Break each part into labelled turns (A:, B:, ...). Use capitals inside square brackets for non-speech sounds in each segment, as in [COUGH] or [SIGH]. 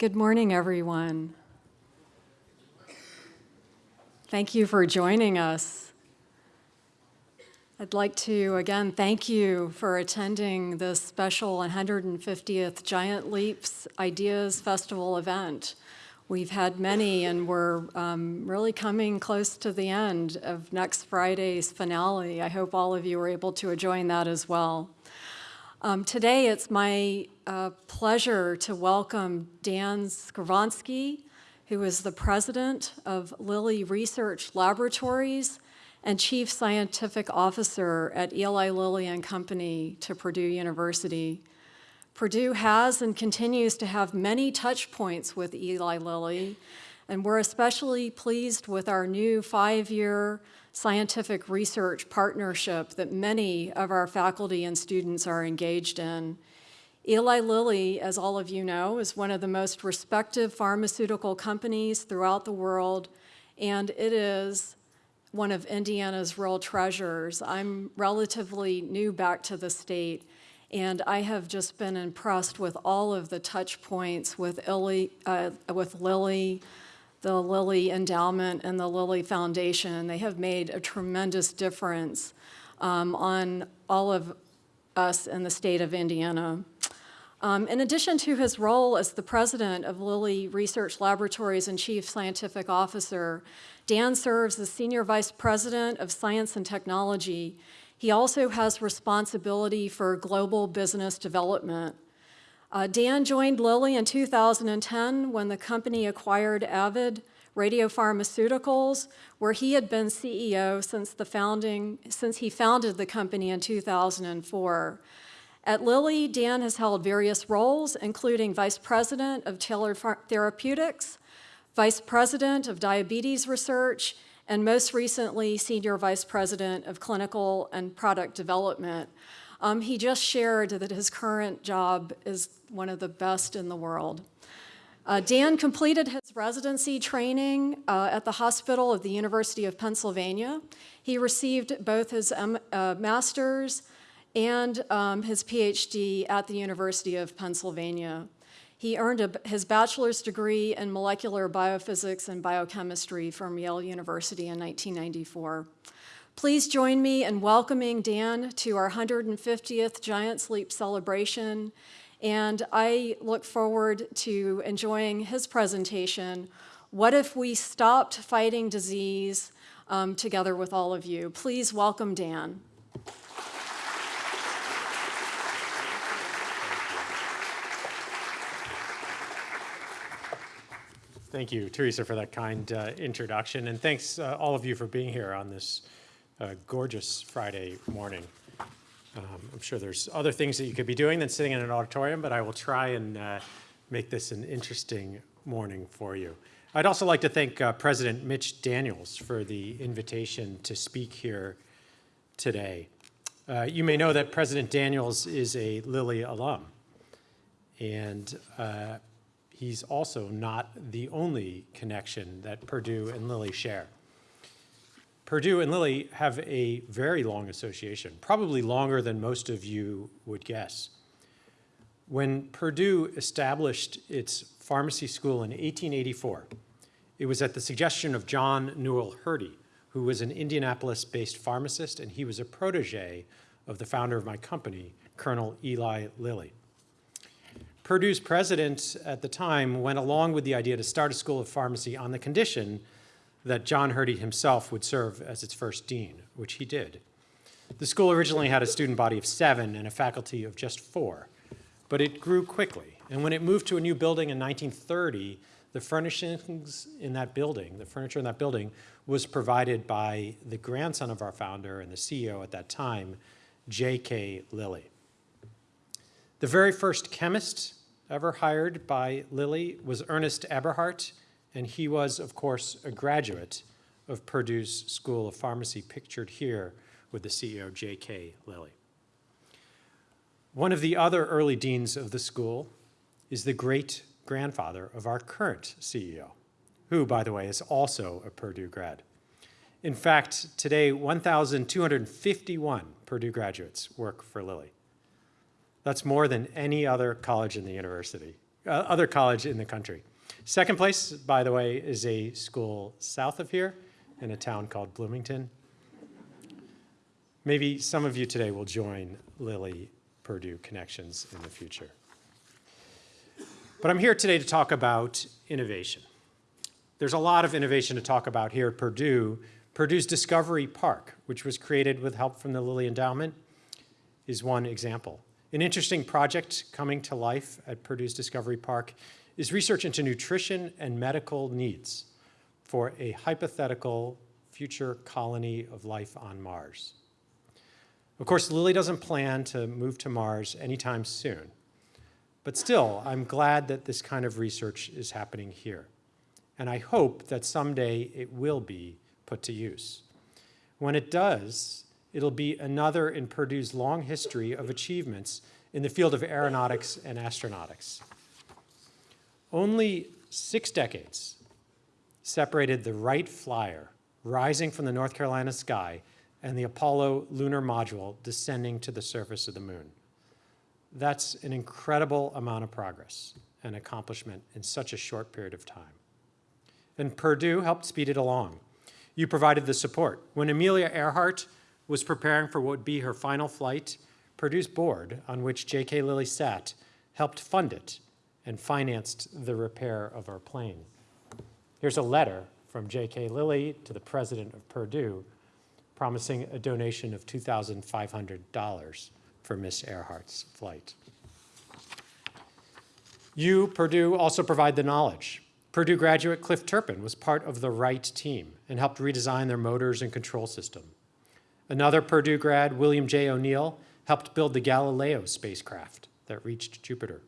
A: Good morning, everyone. Thank you for joining us. I'd like to, again, thank you for attending this special 150th Giant Leaps Ideas Festival event. We've had many, and we're um, really coming close to the end of next Friday's finale. I hope all of you are able to join that as well. Um, today, it's my uh, pleasure to welcome Dan Skovronsky, who is the president of Lilly Research Laboratories and chief scientific officer at Eli Lilly and Company to Purdue University. Purdue has and continues to have many touch points with Eli Lilly, and we're especially pleased with our new five-year scientific research partnership that many of our faculty and students are engaged in. Eli Lilly, as all of you know, is one of the most respected pharmaceutical companies throughout the world, and it is one of Indiana's real treasures. I'm relatively new back to the state, and I have just been impressed with all of the touch points with, Illy, uh, with Lilly, the Lilly Endowment, and the Lilly Foundation. They have made a tremendous difference um, on all of us in the state of Indiana. Um, in addition to his role as the president of Lilly Research Laboratories and chief scientific officer, Dan serves as senior vice president of science and technology he also has responsibility for global business development. Uh, Dan joined Lilly in 2010 when the company acquired Avid Radiopharmaceuticals, where he had been CEO since, the founding, since he founded the company in 2004. At Lilly, Dan has held various roles, including Vice President of Tailored Therapeutics, Vice President of Diabetes Research, and most recently, Senior Vice President of Clinical and Product Development. Um, he just shared that his current job is one of the best in the world. Uh, Dan completed his residency training uh, at the hospital of the University of Pennsylvania. He received both his uh, master's and um, his PhD at the University of Pennsylvania. He earned a, his bachelor's degree in molecular biophysics and biochemistry from Yale University in 1994. Please join me in welcoming Dan to our 150th Giant Leap celebration, and I look forward to enjoying his presentation, What If We Stopped Fighting Disease, um, together with all of you. Please welcome Dan.
B: Thank you, Teresa, for that kind uh, introduction. And thanks uh, all of you for being here on this uh, gorgeous Friday morning. Um, I'm sure there's other things that you could be doing than sitting in an auditorium, but I will try and uh, make this an interesting morning for you. I'd also like to thank uh, President Mitch Daniels for the invitation to speak here today. Uh, you may know that President Daniels is a Lilly alum. And he's also not the only connection that Purdue and Lilly share. Purdue and Lilly have a very long association, probably longer than most of you would guess. When Purdue established its pharmacy school in 1884, it was at the suggestion of John Newell Hurty, who was an Indianapolis-based pharmacist, and he was a protege of the founder of my company, Colonel Eli Lilly. Purdue's president at the time went along with the idea to start a school of pharmacy on the condition that John Hurty himself would serve as its first dean, which he did. The school originally had a student body of seven and a faculty of just four, but it grew quickly. And when it moved to a new building in 1930, the furnishings in that building, the furniture in that building, was provided by the grandson of our founder and the CEO at that time, J.K. Lilly. The very first chemist ever hired by Lilly was Ernest Eberhardt, and he was, of course, a graduate of Purdue's School of Pharmacy, pictured here with the CEO, J.K. Lilly. One of the other early deans of the school is the great-grandfather of our current CEO, who, by the way, is also a Purdue grad. In fact, today, 1,251 Purdue graduates work for Lilly. That's more than any other college in the university. uh, other college in the country. Second place, by the way, is a school south of here in a town called Bloomington. Maybe some of you today will join Lilly Purdue Connections in the future. But I'm here today to talk about innovation. There's a lot of innovation to talk about here at Purdue. Purdue's Discovery Park, which was created with help from the Lilly Endowment, is one example. An interesting project coming to life at Purdue's Discovery Park is research into nutrition and medical needs for a hypothetical future colony of life on Mars. Of course, Lilly doesn't plan to move to Mars anytime soon. But still, I'm glad that this kind of research is happening here. And I hope that someday it will be put to use. When it does, it'll be another in Purdue's long history of achievements in the field of aeronautics and astronautics. Only six decades separated the Wright Flyer rising from the North Carolina sky and the Apollo lunar module descending to the surface of the moon. That's an incredible amount of progress and accomplishment in such a short period of time. And Purdue helped speed it along. You provided the support. When Amelia Earhart was preparing for what would be her final flight, Purdue's board, on which J.K. Lilly sat, helped fund it and financed the repair of our plane. Here's a letter from J.K. Lilly to the president of Purdue promising a donation of $2,500 for Miss Earhart's flight. You, Purdue, also provide the knowledge. Purdue graduate Cliff Turpin was part of the Wright team and helped redesign their motors and control system. Another Purdue grad, William J. O'Neill, helped build the Galileo spacecraft that reached Jupiter.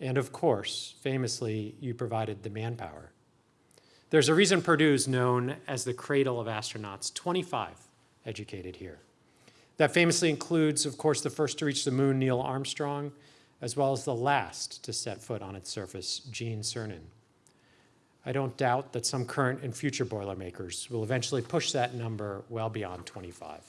B: And of course, famously, you provided the manpower. There's a reason Purdue is known as the cradle of astronauts, 25 educated here. That famously includes, of course, the first to reach the moon, Neil Armstrong, as well as the last to set foot on its surface, Gene Cernan. I don't doubt that some current and future Boilermakers will eventually push that number well beyond 25.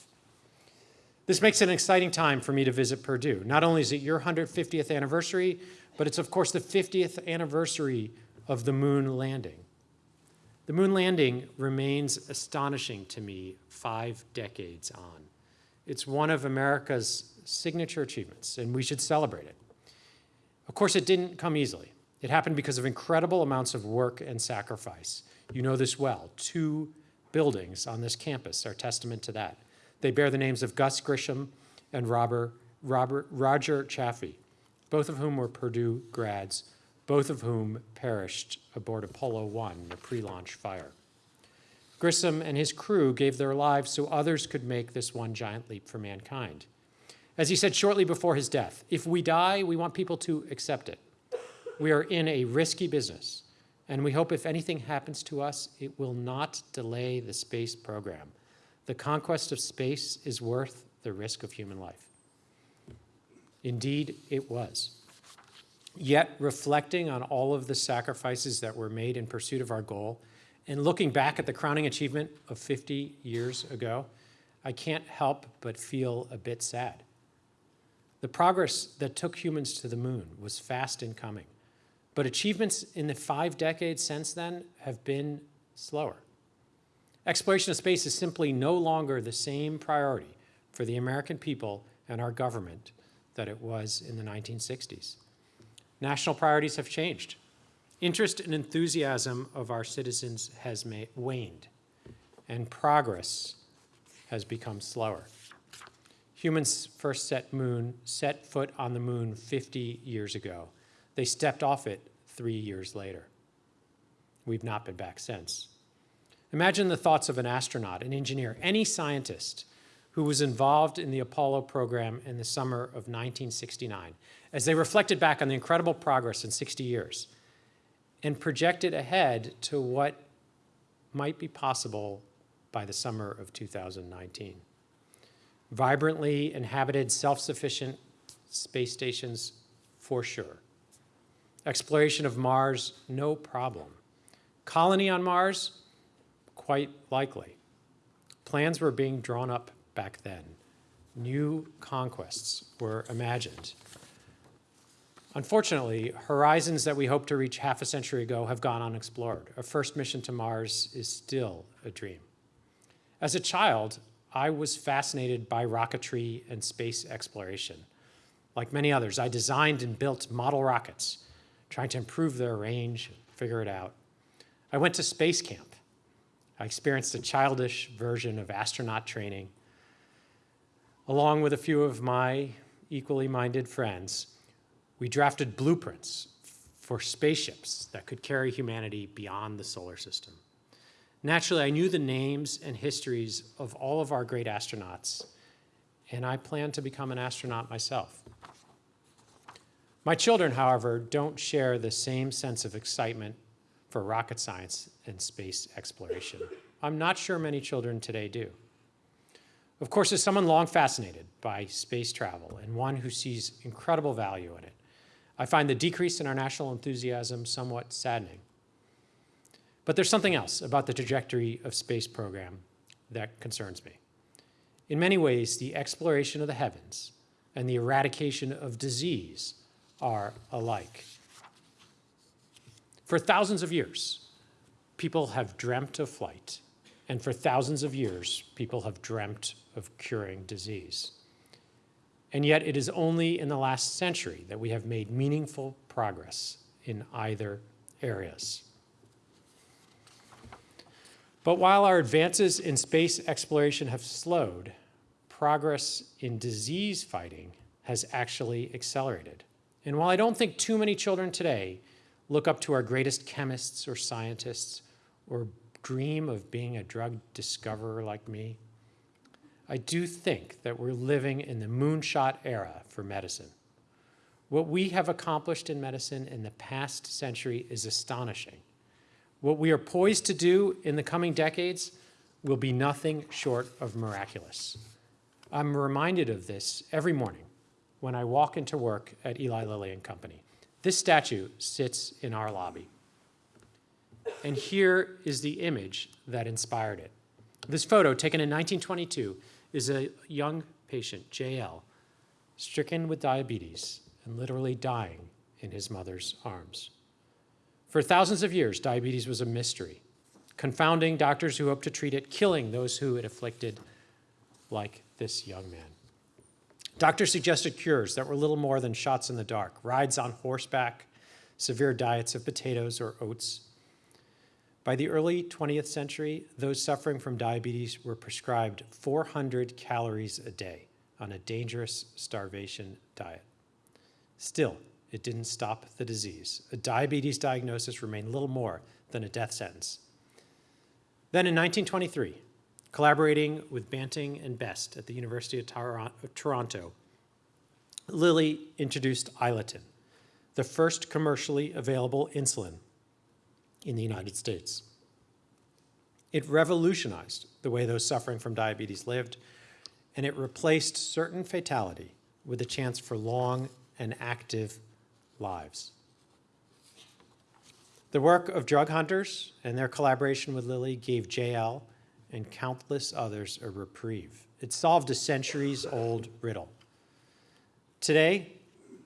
B: This makes it an exciting time for me to visit Purdue. Not only is it your 150th anniversary, but it's of course the 50th anniversary of the moon landing. The moon landing remains astonishing to me five decades on. It's one of America's signature achievements, and we should celebrate it. Of course, it didn't come easily. It happened because of incredible amounts of work and sacrifice. You know this well. Two buildings on this campus are testament to that. They bear the names of Gus Grissom and Robert, Robert, Roger Chaffee, both of whom were Purdue grads, both of whom perished aboard Apollo 1, the pre-launch fire. Grissom and his crew gave their lives so others could make this one giant leap for mankind. As he said shortly before his death, if we die, we want people to accept it. We are in a risky business, and we hope if anything happens to us, it will not delay the space program. The conquest of space is worth the risk of human life. Indeed, it was. Yet, reflecting on all of the sacrifices that were made in pursuit of our goal, and looking back at the crowning achievement of 50 years ago, I can't help but feel a bit sad. The progress that took humans to the moon was fast in coming, but achievements in the five decades since then have been slower. Exploration of space is simply no longer the same priority for the American people and our government that it was in the 1960s. National priorities have changed. Interest and enthusiasm of our citizens has waned, and progress has become slower. Humans first set moon, set foot on the moon 50 years ago. They stepped off it three years later. We've not been back since. Imagine the thoughts of an astronaut, an engineer, any scientist who was involved in the Apollo program in the summer of 1969, as they reflected back on the incredible progress in 60 years and projected ahead to what might be possible by the summer of 2019. Vibrantly inhabited, self-sufficient space stations, for sure. Exploration of Mars, no problem. Colony on Mars, quite likely. Plans were being drawn up back then. New conquests were imagined. Unfortunately, horizons that we hoped to reach half a century ago have gone unexplored. A first mission to Mars is still a dream. As a child, I was fascinated by rocketry and space exploration. Like many others, I designed and built model rockets, trying to improve their range, figure it out. I went to space camp. I experienced a childish version of astronaut training. Along with a few of my equally minded friends, we drafted blueprints for spaceships that could carry humanity beyond the solar system. Naturally, I knew the names and histories of all of our great astronauts, and I plan to become an astronaut myself. My children, however, don't share the same sense of excitement for rocket science and space exploration. I'm not sure many children today do. Of course, as someone long fascinated by space travel and one who sees incredible value in it, I find the decrease in our national enthusiasm somewhat saddening. But there's something else about the trajectory of space program that concerns me. In many ways, the exploration of the heavens and the eradication of disease are alike. For thousands of years, people have dreamt of flight, and for thousands of years, people have dreamt of curing disease. And yet it is only in the last century that we have made meaningful progress in either areas. But while our advances in space exploration have slowed, progress in disease fighting has actually accelerated. And while I don't think too many children today look up to our greatest chemists or scientists or dream of being a drug discoverer like me, I do think that we're living in the moonshot era for medicine. What we have accomplished in medicine in the past century is astonishing. What we are poised to do in the coming decades will be nothing short of miraculous. I'm reminded of this every morning when I walk into work at Eli Lilly and Company. This statue sits in our lobby. And here is the image that inspired it. This photo, taken in 1922, is a young patient, JL, stricken with diabetes and literally dying in his mother's arms. For thousands of years, diabetes was a mystery, confounding doctors who hoped to treat it, killing those who it afflicted, like this young man. Doctors suggested cures that were little more than shots in the dark, rides on horseback, severe diets of potatoes or oats. By the early 20th century, those suffering from diabetes were prescribed 400 calories a day on a dangerous starvation diet. Still, it didn't stop the disease. A diabetes diagnosis remained little more than a death sentence. Then in 1923, collaborating with Banting and Best at the University of Toronto, Lilly introduced Iletin, the first commercially available insulin in the United States. It revolutionized the way those suffering from diabetes lived, and it replaced certain fatality with a chance for long and active lives. The work of drug hunters and their collaboration with Lilly gave JL and countless others a reprieve. It solved a centuries-old riddle. Today,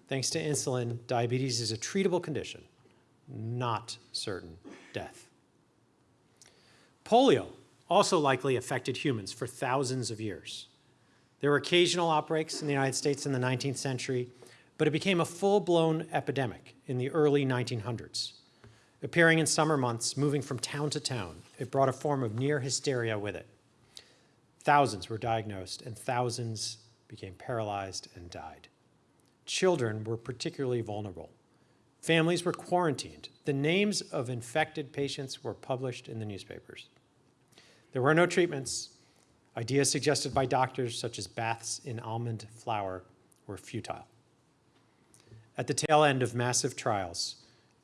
B: thanks to insulin, diabetes is a treatable condition, not certain death. Polio also likely affected humans for thousands of years. There were occasional outbreaks in the United States in the 19th century, but it became a full-blown epidemic in the early 1900s. Appearing in summer months, moving from town to town, it brought a form of near hysteria with it. Thousands were diagnosed and thousands became paralyzed and died. Children were particularly vulnerable. Families were quarantined. The names of infected patients were published in the newspapers. There were no treatments. Ideas suggested by doctors, such as baths in almond flour, were futile. At the tail end of massive trials,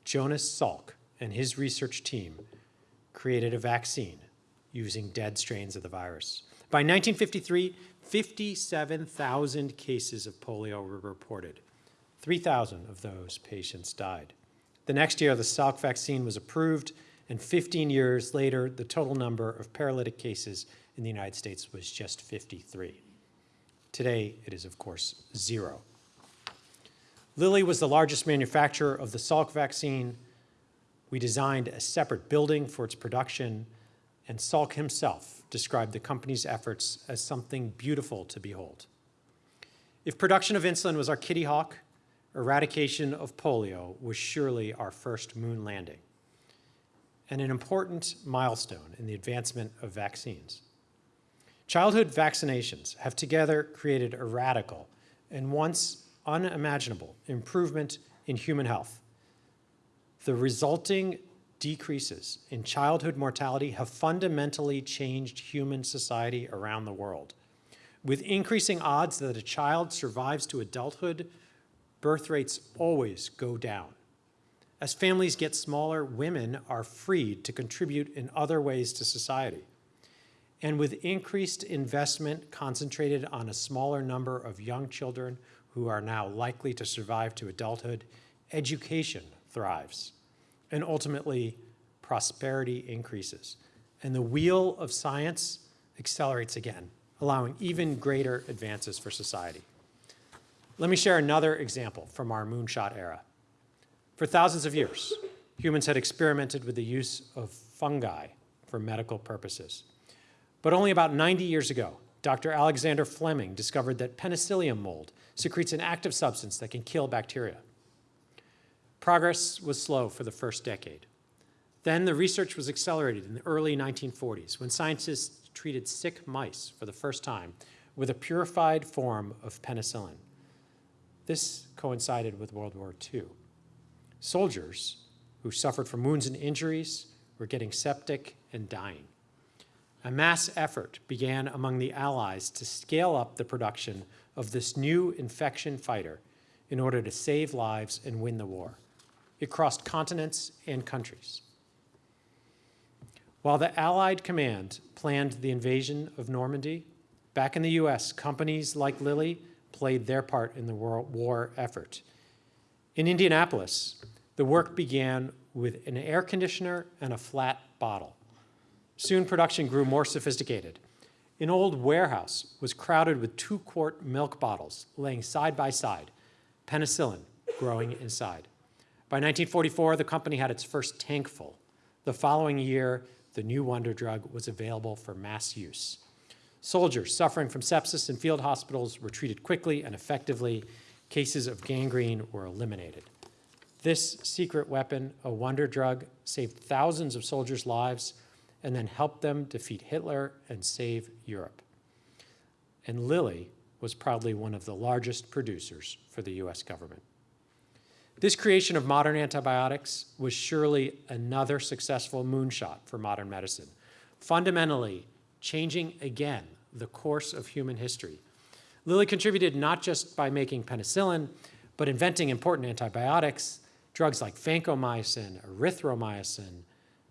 B: Jonas Salk and his research team created a vaccine using dead strains of the virus. By 1953, 57,000 cases of polio were reported. 3,000 of those patients died. The next year, the Salk vaccine was approved, and 15 years later, the total number of paralytic cases in the United States was just 53. Today, it is, of course, zero. Lilly was the largest manufacturer of the Salk vaccine. We designed a separate building for its production, and Salk himself described the company's efforts as something beautiful to behold. If production of insulin was our kitty hawk, eradication of polio was surely our first moon landing, and an important milestone in the advancement of vaccines. Childhood vaccinations have together created a radical and once unimaginable improvement in human health. The resulting decreases in childhood mortality have fundamentally changed human society around the world. With increasing odds that a child survives to adulthood, birth rates always go down. As families get smaller, women are freed to contribute in other ways to society. And with increased investment concentrated on a smaller number of young children who are now likely to survive to adulthood, education thrives. And ultimately, prosperity increases. And the wheel of science accelerates again, allowing even greater advances for society. Let me share another example from our moonshot era. For thousands of years, humans had experimented with the use of fungi for medical purposes. But only about 90 years ago, Dr. Alexander Fleming discovered that penicillium mold secretes an active substance that can kill bacteria. Progress was slow for the first decade. Then the research was accelerated in the early 1940s when scientists treated sick mice for the first time with a purified form of penicillin. This coincided with World War II. Soldiers who suffered from wounds and injuries were getting septic and dying. A mass effort began among the Allies to scale up the production of this new infection fighter in order to save lives and win the war. It crossed continents and countries. While the Allied command planned the invasion of Normandy, back in the US, companies like Lilly played their part in the World war effort. In Indianapolis, the work began with an air conditioner and a flat bottle. Soon production grew more sophisticated. An old warehouse was crowded with two-quart milk bottles laying side by side, penicillin growing inside. By 1944, the company had its first tank full. The following year, the new wonder drug was available for mass use. Soldiers suffering from sepsis in field hospitals were treated quickly and effectively. Cases of gangrene were eliminated. This secret weapon, a wonder drug, saved thousands of soldiers' lives and then helped them defeat Hitler and save Europe. And Lilly was proudly one of the largest producers for the US government. This creation of modern antibiotics was surely another successful moonshot for modern medicine, fundamentally changing again the course of human history. Lilly contributed not just by making penicillin, but inventing important antibiotics, drugs like vancomycin, erythromycin,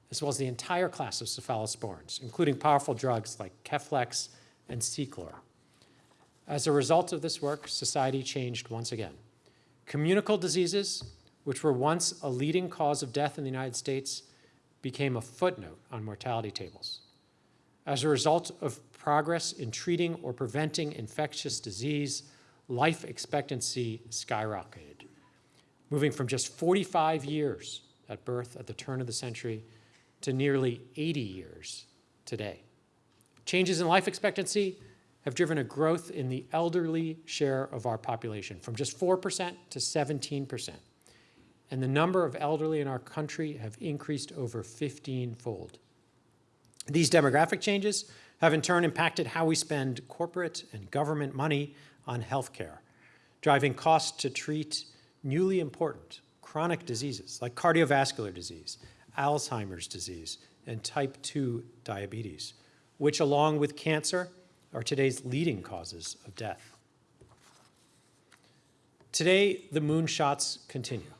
B: as well as the entire class of cephalosporins, including powerful drugs like Keflex and Ceclor. As a result of this work, society changed once again. Communicable diseases, which were once a leading cause of death in the United States, became a footnote on mortality tables. As a result of progress in treating or preventing infectious disease, life expectancy skyrocketed, moving from just 45 years at birth at the turn of the century to nearly 80 years today. Changes in life expectancy have driven a growth in the elderly share of our population from just 4% to 17%. And the number of elderly in our country have increased over 15-fold. These demographic changes have in turn impacted how we spend corporate and government money on healthcare, driving costs to treat newly important chronic diseases like cardiovascular disease, Alzheimer's disease, and type 2 diabetes, which along with cancer are today's leading causes of death. Today, the moonshots continue.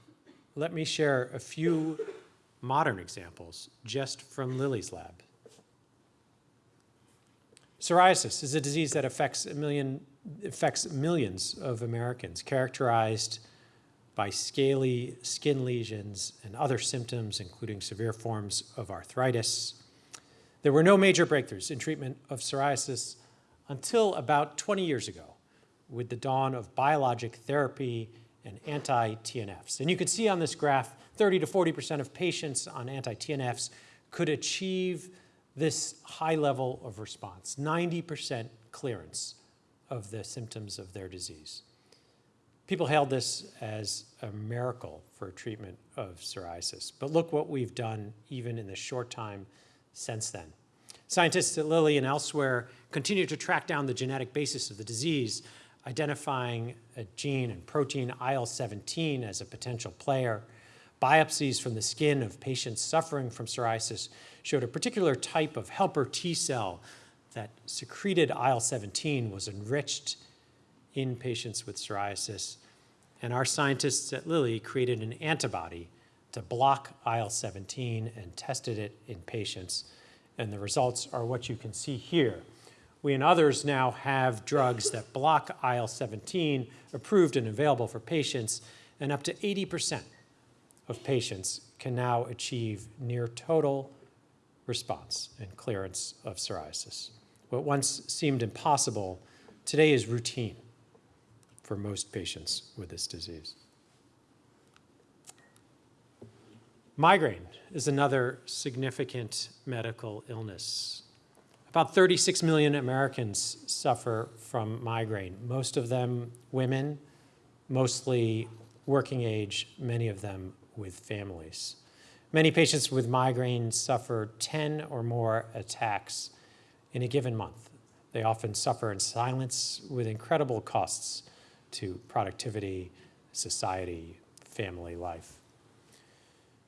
B: Let me share a few modern examples just from Lilly's lab. Psoriasis is a disease that affects, a million, affects millions of Americans, characterized by scaly skin lesions and other symptoms, including severe forms of arthritis. There were no major breakthroughs in treatment of psoriasis until about 20 years ago with the dawn of biologic therapy and anti-TNFs. And you can see on this graph, 30 to 40% of patients on anti-TNFs could achieve this high level of response, 90% clearance of the symptoms of their disease. People hailed this as a miracle for treatment of psoriasis. But look what we've done even in the short time since then. Scientists at Lilly and elsewhere continue to track down the genetic basis of the disease, identifying a gene and protein IL-17 as a potential player. Biopsies from the skin of patients suffering from psoriasis showed a particular type of helper T cell that secreted IL-17 was enriched in patients with psoriasis. And our scientists at Lilly created an antibody to block IL-17 and tested it in patients. And the results are what you can see here. We and others now have drugs that block IL-17 approved and available for patients, and up to 80% of patients can now achieve near total response and clearance of psoriasis. What once seemed impossible today is routine for most patients with this disease. Migraine is another significant medical illness. About 36 million Americans suffer from migraine, most of them women, mostly working age, many of them with families. Many patients with migraine suffer 10 or more attacks in a given month. They often suffer in silence with incredible costs to productivity, society, family life.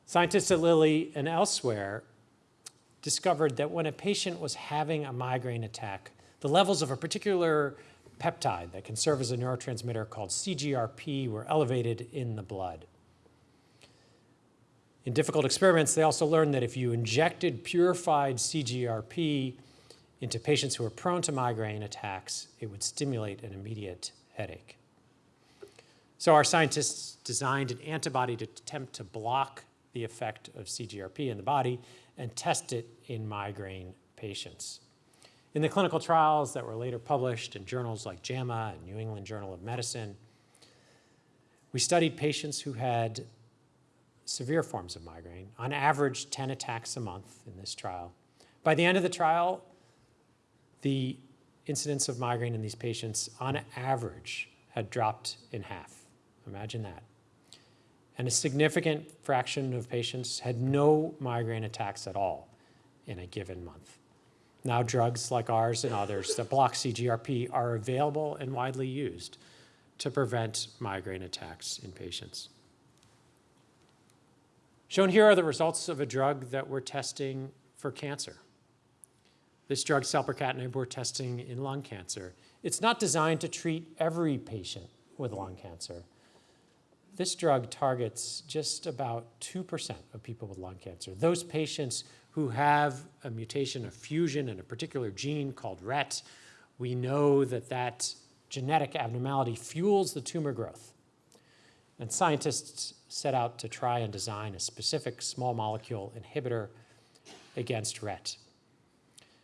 B: Scientists at Lilly and elsewhere discovered that when a patient was having a migraine attack, the levels of a particular peptide that can serve as a neurotransmitter called CGRP were elevated in the blood. In difficult experiments, they also learned that if you injected purified CGRP into patients who were prone to migraine attacks, it would stimulate an immediate headache. So our scientists designed an antibody to attempt to block the effect of CGRP in the body and test it in migraine patients. In the clinical trials that were later published in journals like JAMA and New England Journal of Medicine, we studied patients who had severe forms of migraine, on average 10 attacks a month in this trial. By the end of the trial, the incidence of migraine in these patients, on average, had dropped in half. Imagine that. And a significant fraction of patients had no migraine attacks at all in a given month. Now, drugs like ours and others that block CGRP are available and widely used to prevent migraine attacks in patients. Shown here are the results of a drug that we're testing for cancer. This drug, selpercatinib, we're testing in lung cancer. It's not designed to treat every patient with lung cancer. This drug targets just about 2% of people with lung cancer. Those patients who have a mutation, a fusion in a particular gene called RET, we know that that genetic abnormality fuels the tumor growth. And scientists set out to try and design a specific small molecule inhibitor against RET.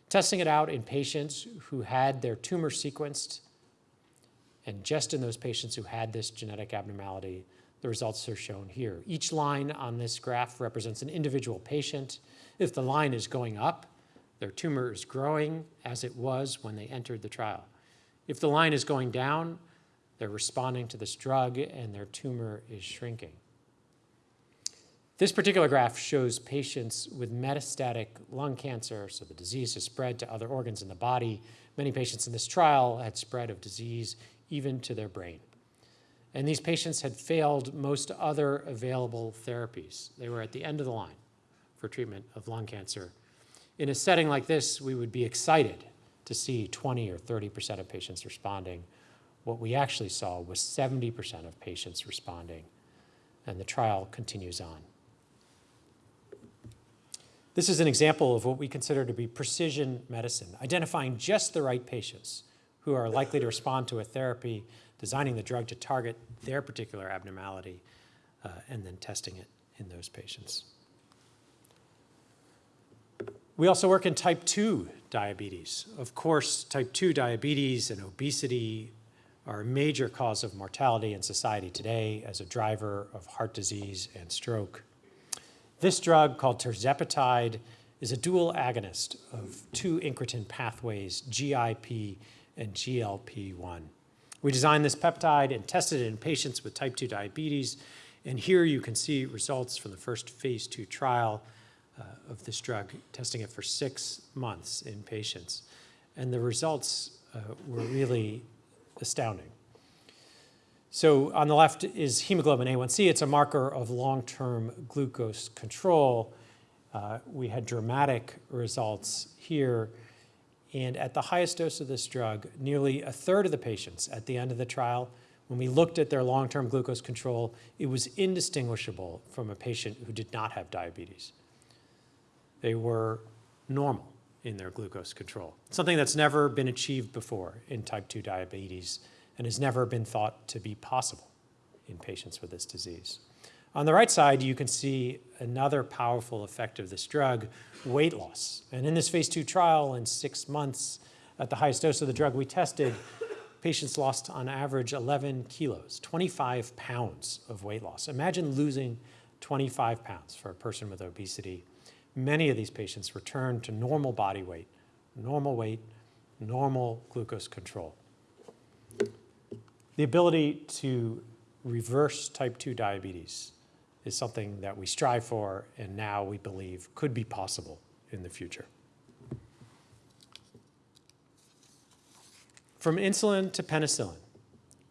B: Testing it out in patients who had their tumor sequenced, and just in those patients who had this genetic abnormality, the results are shown here. Each line on this graph represents an individual patient. If the line is going up, their tumor is growing as it was when they entered the trial. If the line is going down, they're responding to this drug and their tumor is shrinking. This particular graph shows patients with metastatic lung cancer, so the disease has spread to other organs in the body. Many patients in this trial had spread of disease even to their brain. And these patients had failed most other available therapies. They were at the end of the line for treatment of lung cancer. In a setting like this, we would be excited to see 20 or 30% of patients responding. What we actually saw was 70% of patients responding, and the trial continues on. This is an example of what we consider to be precision medicine, identifying just the right patients who are likely to respond to a therapy, designing the drug to target their particular abnormality, uh, and then testing it in those patients. We also work in type 2 diabetes. Of course, type 2 diabetes and obesity are a major cause of mortality in society today as a driver of heart disease and stroke. This drug, called tirzepatide, is a dual agonist of two incretin pathways, GIP and GLP-1. We designed this peptide and tested it in patients with type 2 diabetes, and here you can see results from the first phase two trial uh, of this drug, testing it for six months in patients. And the results uh, were really astounding. So on the left is hemoglobin A1C. It's a marker of long-term glucose control. Uh, we had dramatic results here. And at the highest dose of this drug, nearly a third of the patients at the end of the trial, when we looked at their long-term glucose control, it was indistinguishable from a patient who did not have diabetes. They were normal in their glucose control, something that's never been achieved before in type 2 diabetes and has never been thought to be possible in patients with this disease. On the right side, you can see another powerful effect of this drug, weight loss. And in this phase two trial, in six months, at the highest dose of the drug we tested, patients lost on average 11 kilos, 25 pounds of weight loss. Imagine losing 25 pounds for a person with obesity. Many of these patients returned to normal body weight, normal weight, normal glucose control. The ability to reverse type 2 diabetes is something that we strive for and now we believe could be possible in the future. From insulin to penicillin,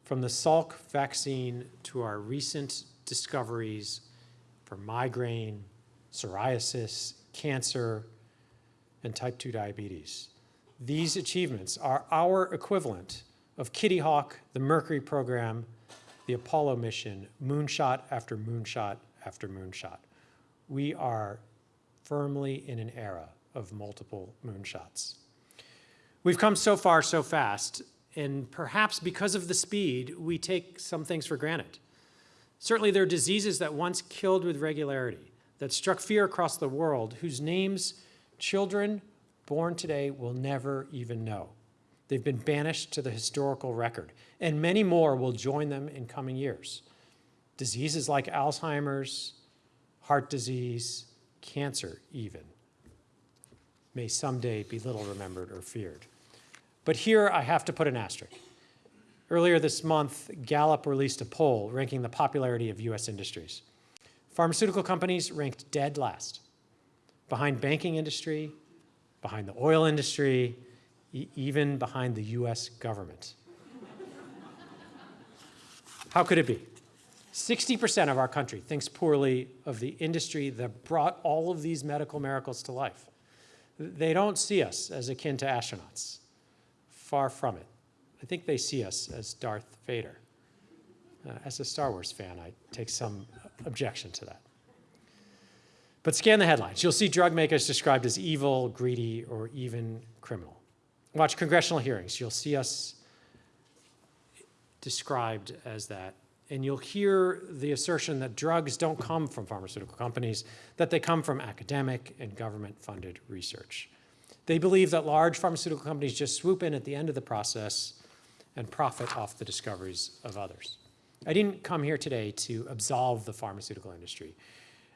B: from the Salk vaccine to our recent discoveries for migraine, psoriasis, cancer, and type 2 diabetes. These achievements are our equivalent of Kitty Hawk, the Mercury program, the Apollo mission, moonshot after moonshot after moonshot. We are firmly in an era of multiple moonshots. We've come so far so fast, and perhaps because of the speed, we take some things for granted. Certainly there are diseases that once killed with regularity, that struck fear across the world, whose names children born today will never even know. They've been banished to the historical record, and many more will join them in coming years. Diseases like Alzheimer's, heart disease, cancer even, may someday be little remembered or feared. But here I have to put an asterisk. Earlier this month, Gallup released a poll ranking the popularity of US industries. Pharmaceutical companies ranked dead last, behind banking industry, behind the oil industry, even behind the US government. How could it be? 60% of our country thinks poorly of the industry that brought all of these medical miracles to life. They don't see us as akin to astronauts. Far from it. I think they see us as Darth Vader. Uh, as a Star Wars fan, I take some objection to that. But scan the headlines. You'll see drug makers described as evil, greedy, or even criminal. Watch congressional hearings. You'll see us described as that. And you'll hear the assertion that drugs don't come from pharmaceutical companies, that they come from academic and government-funded research. They believe that large pharmaceutical companies just swoop in at the end of the process and profit off the discoveries of others. I didn't come here today to absolve the pharmaceutical industry.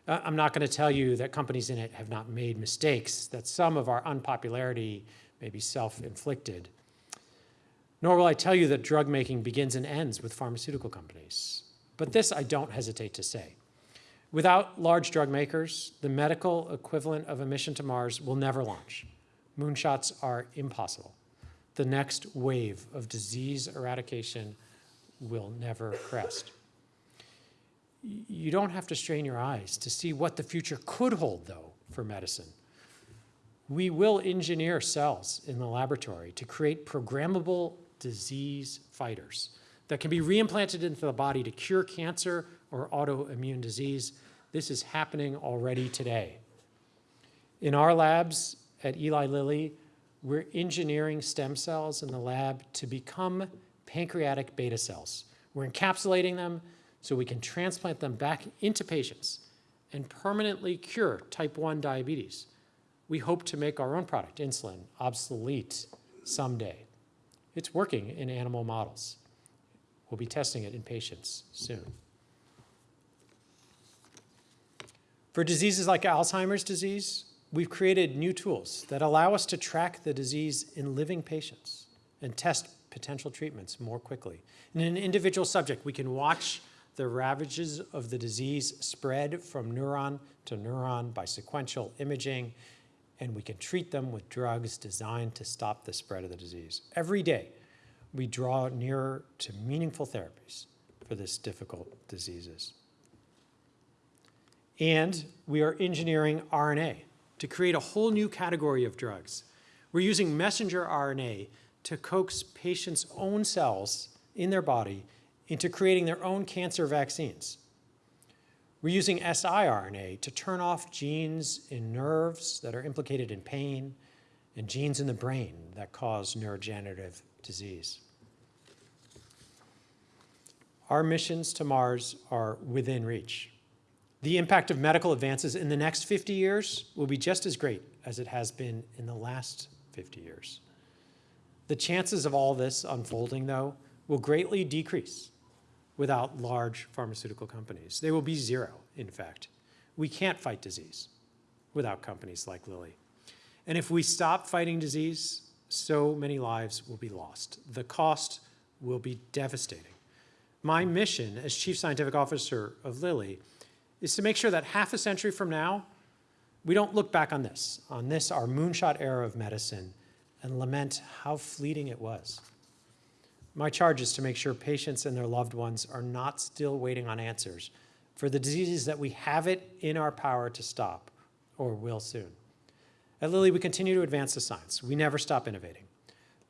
B: Uh, I'm not going to tell you that companies in it have not made mistakes, that some of our unpopularity may be self-inflicted. Nor will I tell you that drug making begins and ends with pharmaceutical companies. But this I don't hesitate to say. Without large drug makers, the medical equivalent of a mission to Mars will never launch. Moonshots are impossible. The next wave of disease eradication will never crest. You don't have to strain your eyes to see what the future could hold, though, for medicine. We will engineer cells in the laboratory to create programmable disease fighters that can be reimplanted into the body to cure cancer or autoimmune disease. This is happening already today. In our labs at Eli Lilly, we're engineering stem cells in the lab to become pancreatic beta cells. We're encapsulating them so we can transplant them back into patients and permanently cure type 1 diabetes. We hope to make our own product, insulin, obsolete someday. It's working in animal models. We'll be testing it in patients soon. For diseases like Alzheimer's disease, we've created new tools that allow us to track the disease in living patients and test potential treatments more quickly. In an individual subject, we can watch the ravages of the disease spread from neuron to neuron by sequential imaging, and we can treat them with drugs designed to stop the spread of the disease. Every day, we draw nearer to meaningful therapies for this difficult diseases. And we are engineering RNA to create a whole new category of drugs. We're using messenger RNA to coax patients' own cells in their body into creating their own cancer vaccines. We're using siRNA to turn off genes in nerves that are implicated in pain and genes in the brain that cause neurodegenerative disease. Our missions to Mars are within reach. The impact of medical advances in the next 50 years will be just as great as it has been in the last 50 years. The chances of all this unfolding, though, will greatly decrease without large pharmaceutical companies. They will be zero, in fact. We can't fight disease without companies like Lilly. And if we stop fighting disease, so many lives will be lost. The cost will be devastating. My mission as Chief Scientific Officer of Lilly is to make sure that half a century from now, we don't look back on this, on this, our moonshot era of medicine, and lament how fleeting it was. My charge is to make sure patients and their loved ones are not still waiting on answers for the diseases that we have it in our power to stop, or will soon. At Lilly, we continue to advance the science. We never stop innovating.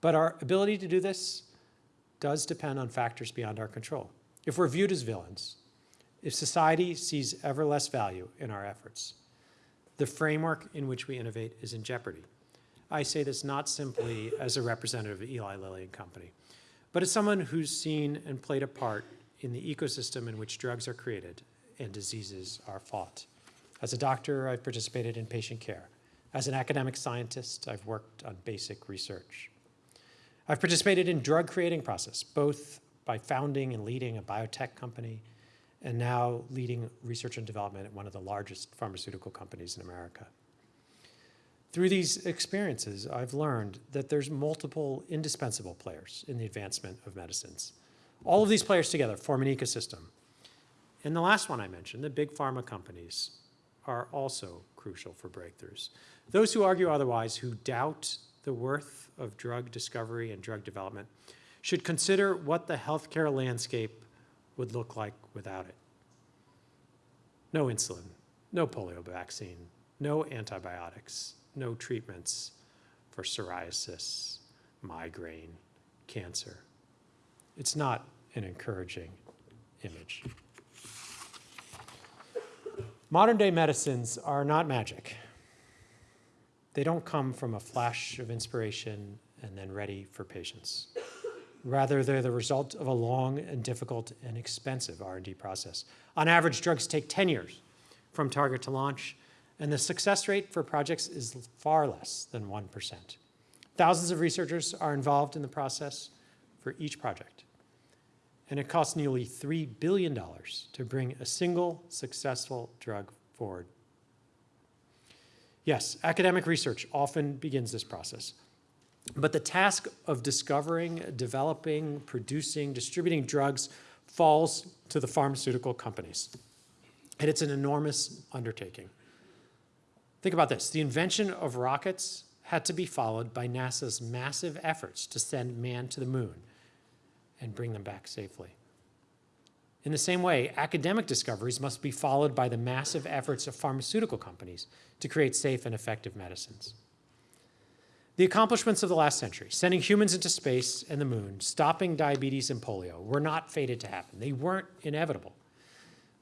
B: But our ability to do this does depend on factors beyond our control. If we're viewed as villains, if society sees ever less value in our efforts, the framework in which we innovate is in jeopardy. I say this not simply as a representative of Eli Lilly and Company, but as someone who's seen and played a part in the ecosystem in which drugs are created and diseases are fought. As a doctor, I've participated in patient care. As an academic scientist, I've worked on basic research. I've participated in drug creating process, both by founding and leading a biotech company and now leading research and development at one of the largest pharmaceutical companies in America. Through these experiences, I've learned that there's multiple indispensable players in the advancement of medicines. All of these players together form an ecosystem. And the last one I mentioned, the big pharma companies, are also crucial for breakthroughs. Those who argue otherwise, who doubt the worth of drug discovery and drug development, should consider what the healthcare landscape would look like without it. No insulin, no polio vaccine, no antibiotics, no treatments for psoriasis, migraine, cancer. It's not an encouraging image. Modern day medicines are not magic. They don't come from a flash of inspiration and then ready for patients. Rather, they're the result of a long and difficult and expensive R&D process. On average, drugs take 10 years from target to launch, and the success rate for projects is far less than 1%. Thousands of researchers are involved in the process for each project. And it costs nearly $3 billion to bring a single successful drug forward. Yes, academic research often begins this process. But the task of discovering, developing, producing, distributing drugs falls to the pharmaceutical companies. And it's an enormous undertaking. Think about this. The invention of rockets had to be followed by NASA's massive efforts to send man to the moon and bring them back safely. In the same way, academic discoveries must be followed by the massive efforts of pharmaceutical companies to create safe and effective medicines. The accomplishments of the last century, sending humans into space and the moon, stopping diabetes and polio, were not fated to happen. They weren't inevitable.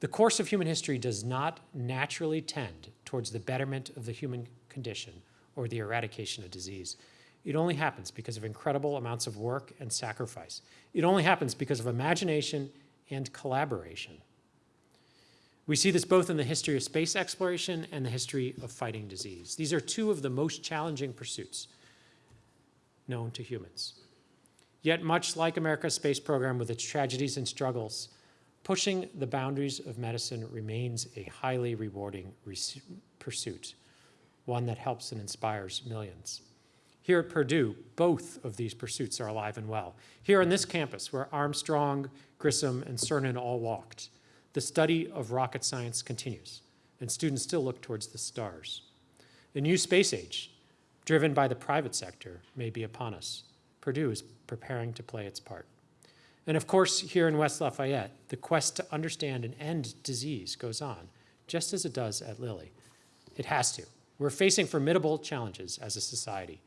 B: The course of human history does not naturally tend towards the betterment of the human condition or the eradication of disease. It only happens because of incredible amounts of work and sacrifice. It only happens because of imagination and collaboration. We see this both in the history of space exploration and the history of fighting disease. These are two of the most challenging pursuits known to humans. Yet much like America's space program with its tragedies and struggles, pushing the boundaries of medicine remains a highly rewarding pursuit, one that helps and inspires millions. Here at Purdue, both of these pursuits are alive and well. Here on this campus, where Armstrong, Grissom, and Cernan all walked, the study of rocket science continues, and students still look towards the stars. The new space age, driven by the private sector, may be upon us. Purdue is preparing to play its part. And of course, here in West Lafayette, the quest to understand and end disease goes on, just as it does at Lilly. It has to. We're facing formidable challenges as a society.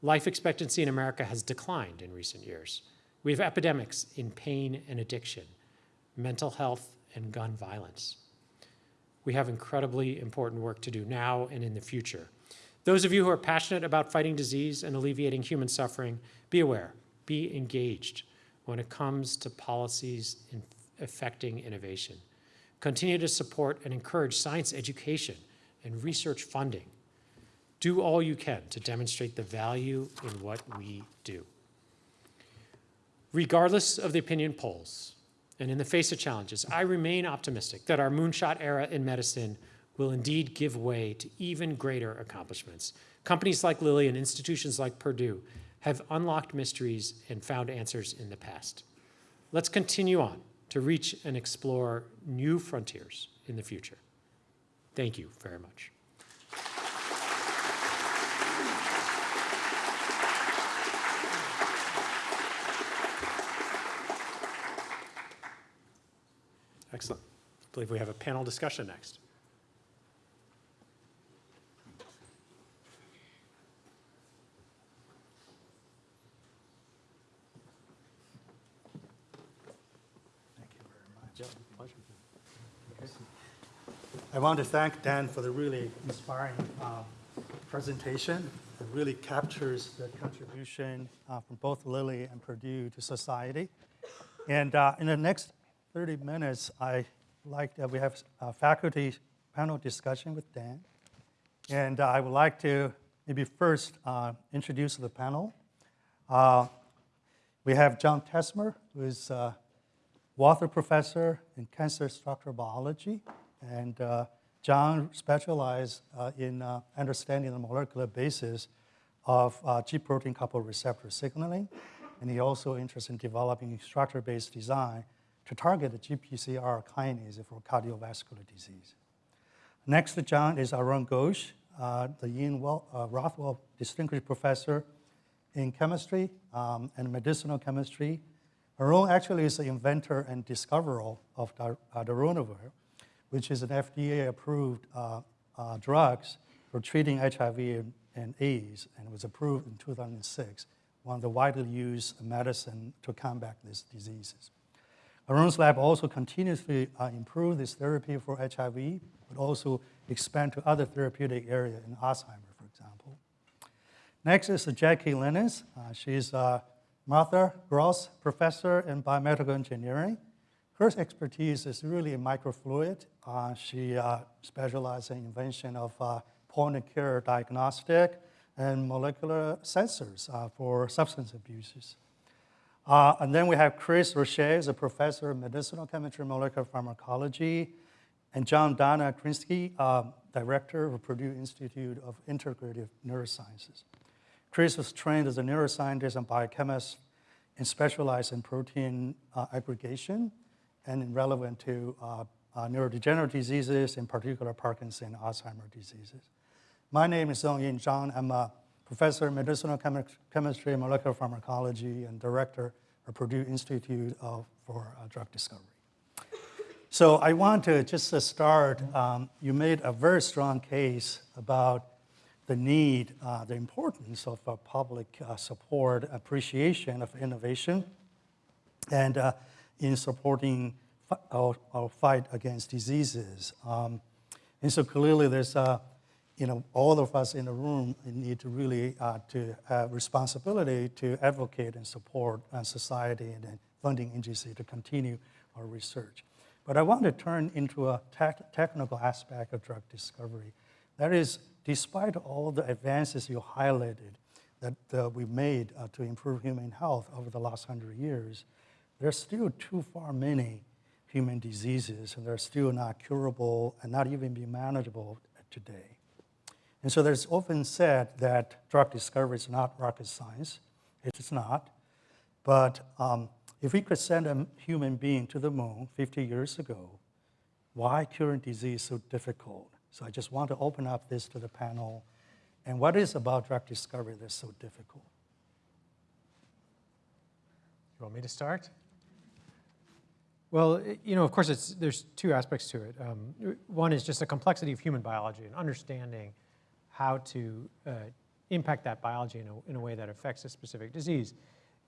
B: Life expectancy in America has declined in recent years. We have epidemics in pain and addiction, mental health, and gun violence. We have incredibly important work to do now and in the future. Those of you who are passionate about fighting disease and alleviating human suffering, be aware, be engaged when it comes to policies in affecting innovation. Continue to support and encourage science education and research funding. Do all you can to demonstrate the value in what we do. Regardless of the opinion polls, and in the face of challenges, I remain optimistic that our moonshot era in medicine will indeed give way to even greater accomplishments. Companies like Lilly and institutions like Purdue have unlocked mysteries and found answers in the past. Let's continue on to reach and explore new frontiers in the future. Thank you very much. Excellent. I believe we have a panel discussion next.
C: Thank I want to thank Dan for the really inspiring uh, presentation. It really captures the contribution uh, from both Lilly and Purdue to society. And uh, in the next 30 minutes, I like that we have a faculty panel discussion with Dan. And uh, I would like to maybe first uh, introduce the panel. Uh, we have John Tesmer, who is Walther Professor in Cancer Structural Biology. And uh, John specialized uh, in uh, understanding the molecular basis of uh, G protein coupled receptor signaling. And he also interested in developing structure-based design to target the GPCR kinase for cardiovascular disease. Next to John is Arun Ghosh, uh, the Ian well, uh, Rothwell Distinguished Professor in Chemistry um, and Medicinal Chemistry. Arun actually is the inventor and discoverer of dar- uh, darunavir, which is an FDA-approved uh, uh, for treating HIV and, and AIDS, and was approved in 2006, one of the widely used medicine to combat these diseases. Arun's lab also continuously uh, improve this therapy for HIV, but also expand to other therapeutic areas in Alzheimer, for example. Next is Jackie Linnes. Uh, she's a Martha Gross Professor in Biomedical Engineering. Her expertise is really in microfluid. Uh, she uh, specializes in invention of uh, point-of-care diagnostic and molecular sensors uh, for substance abuses. Uh, and then we have Chris Roche, is a professor of medicinal chemistry and molecular pharmacology, and John Dana Krinsky, uh, director of Purdue Institute of Integrative Neurosciences. Chris was trained as a neuroscientist and biochemist and specialized in protein uh, aggregation and relevant to uh, uh, neurodegenerative diseases, in particular Parkinson and Alzheimer diseases. My name is Zhong Yin Zhang. I'm a professor of medicinal chemi- chemistry and molecular pharmacology and director of Purdue Institute of, for uh, Drug Discovery. So I want to just to start, um, you made a very strong case about the need, uh, the importance of uh, public uh, support, appreciation of innovation, and uh, in supporting our, our fight against diseases. Um, and so clearly there's, uh, you know, all of us in the room need to really uh, to have responsibility to advocate and support society and funding agency to continue our research. But I want to turn into a tech- technical aspect of drug discovery. That is, despite all the advances you highlighted, that uh, we've made uh, to improve human health over the last hundred years, there's still too far many human diseases, and they're still not curable and not even be manageable today. And so there's often said that drug discovery is not rocket science. It is not. But um, if we could send a human being to the moon 50 years ago, why curing disease so difficult? So I just want to open up this to the panel. And what is about drug discovery that's so difficult?
B: You want me to start? Well, you know, of course, it's, there's two aspects to it. Um, one is just the complexity of human biology and understanding how to uh, impact that biology in a, in a way that affects a specific disease.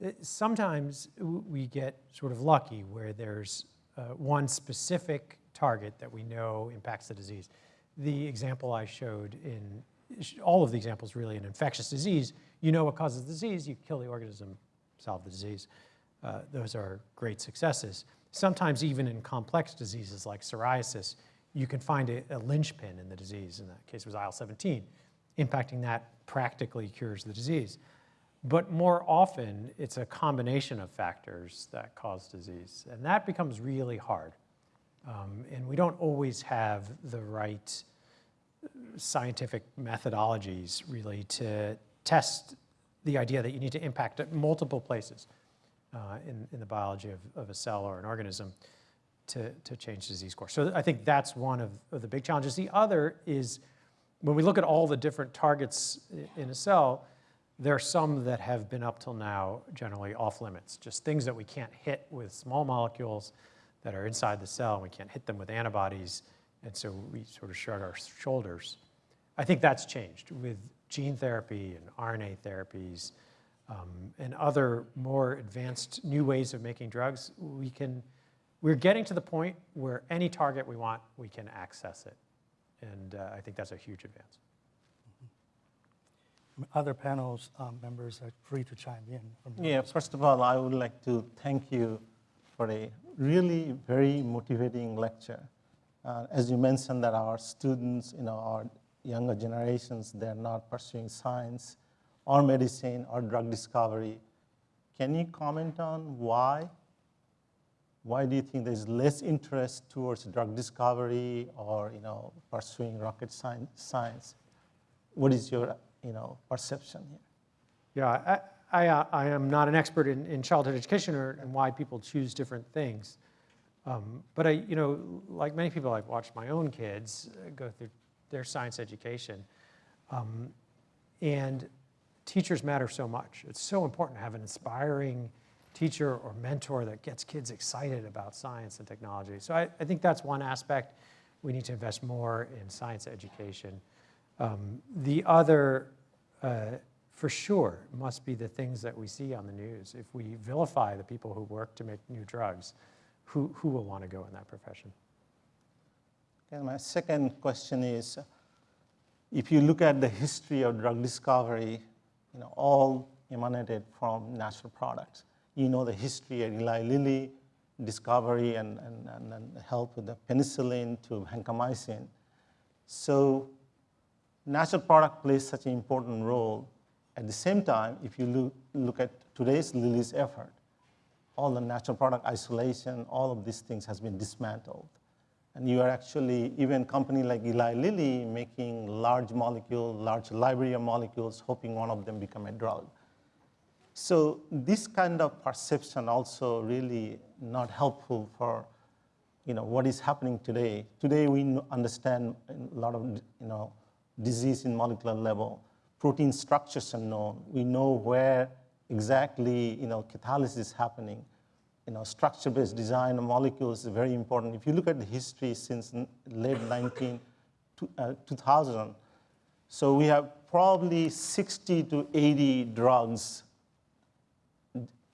B: Uh, Sometimes we get sort of lucky where there's uh, one specific target that we know impacts the disease. The example I showed in, all of the examples really in infectious disease, you know what causes disease, you kill the organism, solve the disease. Uh, those are great successes. Sometimes even in complex diseases like psoriasis, you can find a, a linchpin in the disease. In that case, was IL-17. Impacting that practically cures the disease. But more often, it's a combination of factors that cause disease. And that becomes really hard. Um, and we don't always have the right scientific methodologies really to test the idea that you need to impact at multiple places uh, in, in the biology of, of a cell or an organism to, to change disease course. So I think that's one of, of the big challenges. The other is when we look at all the different targets in a cell, there are some that have been up till now generally off limits, just things that we can't hit with small molecules that are inside the cell, and we can't hit them with antibodies, and so we sort of shrug our shoulders. I think that's changed with gene therapy and RNA therapies um, and other more advanced new ways of making drugs. We can, we're getting to the point where any target we want, we can access it. And uh, I think that's a huge advance.
C: Other panels um, members are free to chime in. from
D: Yeah, first of all, I would like to thank you for a really very motivating lecture. Uh, as you mentioned that our students, you know, our younger generations, they're not pursuing science or medicine or drug discovery. Can you comment on why? Why do you think there's less interest towards drug discovery or, you know, pursuing rocket science? What is your, you know, perception here?
B: Yeah, I, I, uh, I am not an expert in, in childhood education or and why people choose different things. Um, but I, you know, like many people, I've watched my own kids uh, go through their science education. Um, and teachers matter so much. It's so important to have an inspiring teacher or mentor that gets kids excited about science and technology. So I, I think that's one aspect. We need to invest more in science education. Um, the other, uh, for sure, must be the things that we see on the news. If we vilify the people who work to make new drugs, who, who will want to go in that profession?
D: And my second question is, if you look at the history of drug discovery, you know, all emanated from natural products. You know the history of Eli Lilly, discovery and, and, and, and help with the penicillin to vancomycin. So natural product plays such an important role. At the same time, if you look, look at today's Lilly's effort, all the natural product isolation, all of these things has been dismantled. And you are actually, even company like Eli Lilly, making large molecule, large library of molecules, hoping one of them become a drug. So this kind of perception also really not helpful for you know, what is happening today. Today we understand a lot of you know, disease in molecular level. Protein structures are known. We know where exactly you know, catalysis is happening. You know, structure-based design of molecules is very important. If you look at the history since late 19, to- uh, 2000, so we have probably 60 to 80 drugs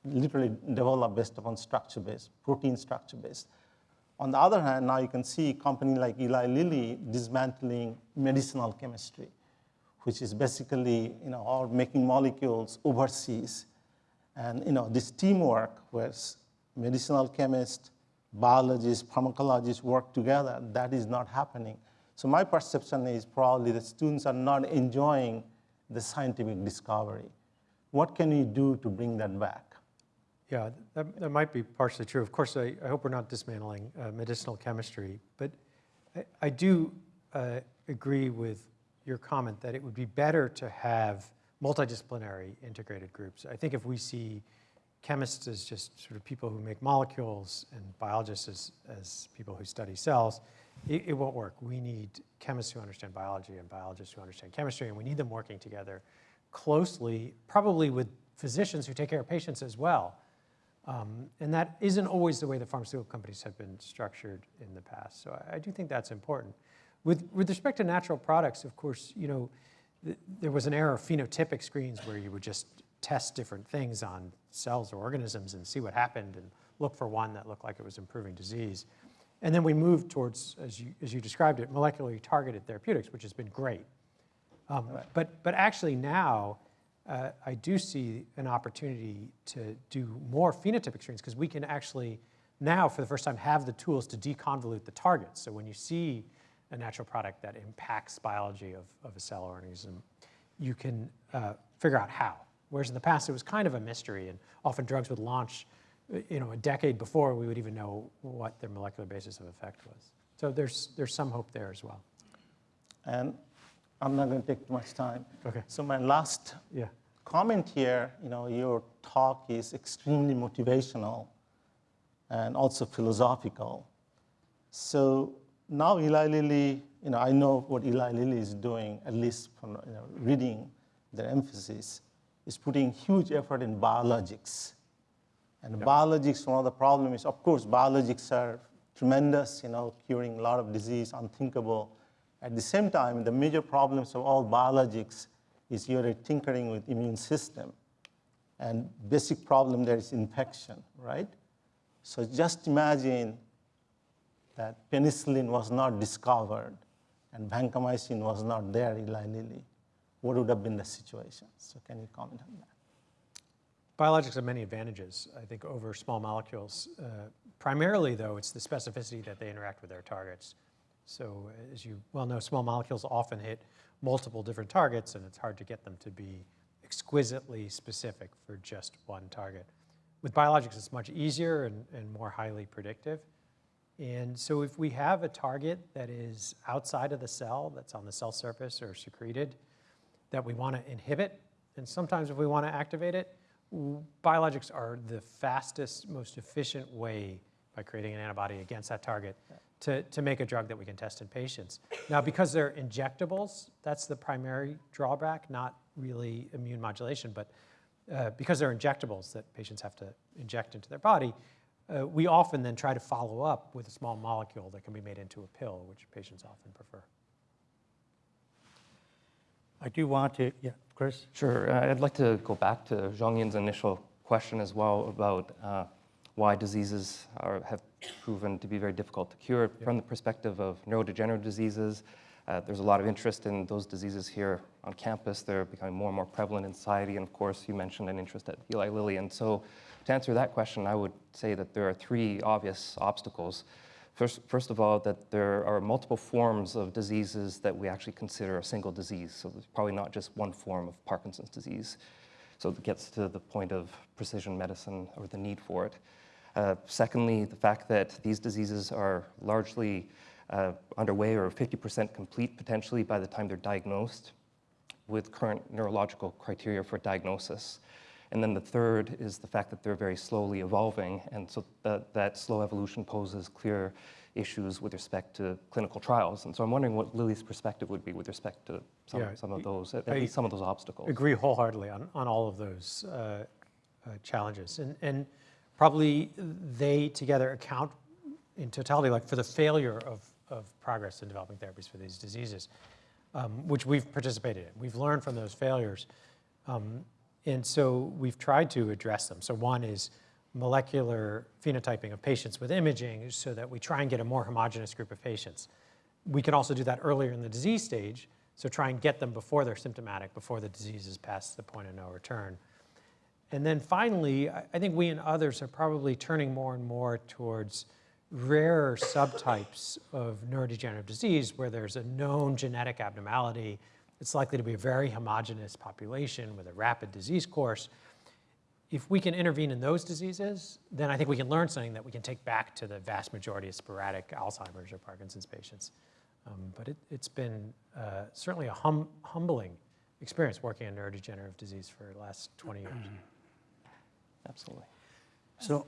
D: literally developed based upon structure-based, protein structure-based. On the other hand, now you can see a company like Eli Lilly dismantling medicinal chemistry, which is basically, you know, or making molecules overseas. And, you know, this teamwork where medicinal chemists, biologists, pharmacologists work together, that is not happening. So my perception is probably the students are not enjoying the scientific discovery. what can we do to bring that back?
B: Yeah, that, that might be partially true. Of course, I, I hope we're not dismantling uh, medicinal chemistry, but I, I do uh, agree with your comment that it would be better to have multidisciplinary integrated groups. I think if we see chemists as just sort of people who make molecules and biologists as, as people who study cells, it, it won't work. We need chemists who understand biology and biologists who understand chemistry, and we need them working together closely, probably with physicians who take care of patients as well. Um, and that isn't always the way the pharmaceutical companies have been structured in the past. So I, I do think that's important. With, with respect to natural products, of course, you know, th there was an era of phenotypic screens where you would just test different things on cells or organisms and see what happened and look for one that looked like it was improving disease. And then we moved towards, as you, as you described it, molecularly targeted therapeutics, which has been great. Um, But, but actually now, uh, I do see an opportunity to do more phenotypic screens because we can actually now, for the first time, have the tools to deconvolute the targets. So when you see a natural product that impacts biology of, of a cell organism, you can uh, figure out how. Whereas in the past, it was kind of a mystery, and often drugs would launch, you know, a decade before we would even know what their molecular basis of effect was. So there's, there's some hope there as well.
D: And I'm not going to take too much time.
B: Okay.
D: So my last
B: Yeah.
D: comment here, you know, your talk is extremely motivational and also philosophical. So now Eli Lilly, you know, I know what Eli Lilly is doing, at least from you know, reading their emphasis, is putting huge effort in biologics. And biologics, one of the problems is, of course, biologics are tremendous, you know, curing a lot of disease, unthinkable. At the same time, the major problems of all biologics is you're tinkering with immune system. And basic problem there is infection, right? So just imagine that penicillin was not discovered and vancomycin was not there, Eli Lilly. What would have been the situation? So can you comment on that?
B: Biologics have many advantages, I think, over small molecules. Uh, primarily, though, it's the specificity that they interact with their targets. So as you well know, small molecules often hit multiple different targets, and it's hard to get them to be exquisitely specific for just one target. With biologics, it's much easier and, and more highly predictive. And so if we have a target that is outside of the cell, that's on the cell surface or secreted, that we want to inhibit, and sometimes if we want to activate it, biologics are the fastest, most efficient way by creating an antibody against that target to, to make a drug that we can test in patients. Now, because they're injectables, that's the primary drawback, not really immune modulation, but uh, because they're injectables that patients have to inject into their body, uh, we often then try to follow up with a small molecule that can be made into a pill, which patients often prefer.
C: I do want to, yeah, Chris?
E: Sure. Uh, I'd like to go back to Zhong Yin's initial question as well about uh, why diseases are, have proven to be very difficult to cure. From the perspective of neurodegenerative diseases, uh, there's a lot of interest in those diseases here on campus. They're becoming more and more prevalent in society. And of course, you mentioned an interest at Eli Lilly. And so to answer that question, I would say that there are three obvious obstacles. First, first of all, that there are multiple forms of diseases that we actually consider a single disease. So there's probably not just one form of Parkinson's disease. So it gets to the point of precision medicine or the need for it. Uh, secondly, the fact that these diseases are largely uh, underway or 50% complete potentially by the time they're diagnosed with current neurological criteria for diagnosis. And then the third is the fact that they're very slowly evolving, and so that, that slow evolution poses clear issues with respect to clinical trials. And so I'm wondering what Lilly's perspective would be with respect to some,
B: Yeah,
E: some of those, at
B: I
E: least some of those obstacles.
B: Agree wholeheartedly on, on all of those uh, uh, challenges. And, and probably they together account in totality like for the failure of, of progress in developing therapies for these diseases, um, which we've participated in. We've learned from those failures. Um, and so we've tried to address them. So one is molecular phenotyping of patients with imaging so that we try and get a more homogeneous group of patients. We can also do that earlier in the disease stage, so try and get them before they're symptomatic, before the disease is past the point of no return. And then finally, I I think we and others are probably turning more and more towards rarer subtypes of neurodegenerative disease where there's a known genetic abnormality It's likely to be a very homogeneous population with a rapid disease course. If we can intervene in those diseases, then I think we can learn something that we can take back to the vast majority of sporadic Alzheimer's or Parkinson's patients. Um, but it, it's been uh, certainly a hum, humbling experience working on neurodegenerative disease for the last 20 years. [CLEARS THROAT]
E: Absolutely.
C: So,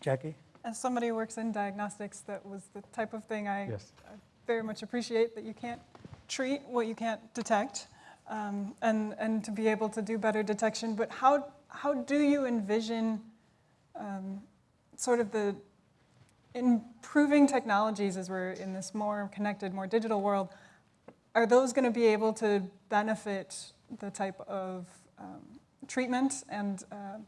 C: Jackie?
F: As somebody who works in diagnostics, that was the type of thing I
B: Yes.
F: I very much appreciate, that you can't treat what you can't detect, um, and, and to be able to do better detection. But how, how do you envision um, sort of the improving technologies as we're in this more connected, more digital world? Are those going to be able to benefit the type of um, treatment and uh,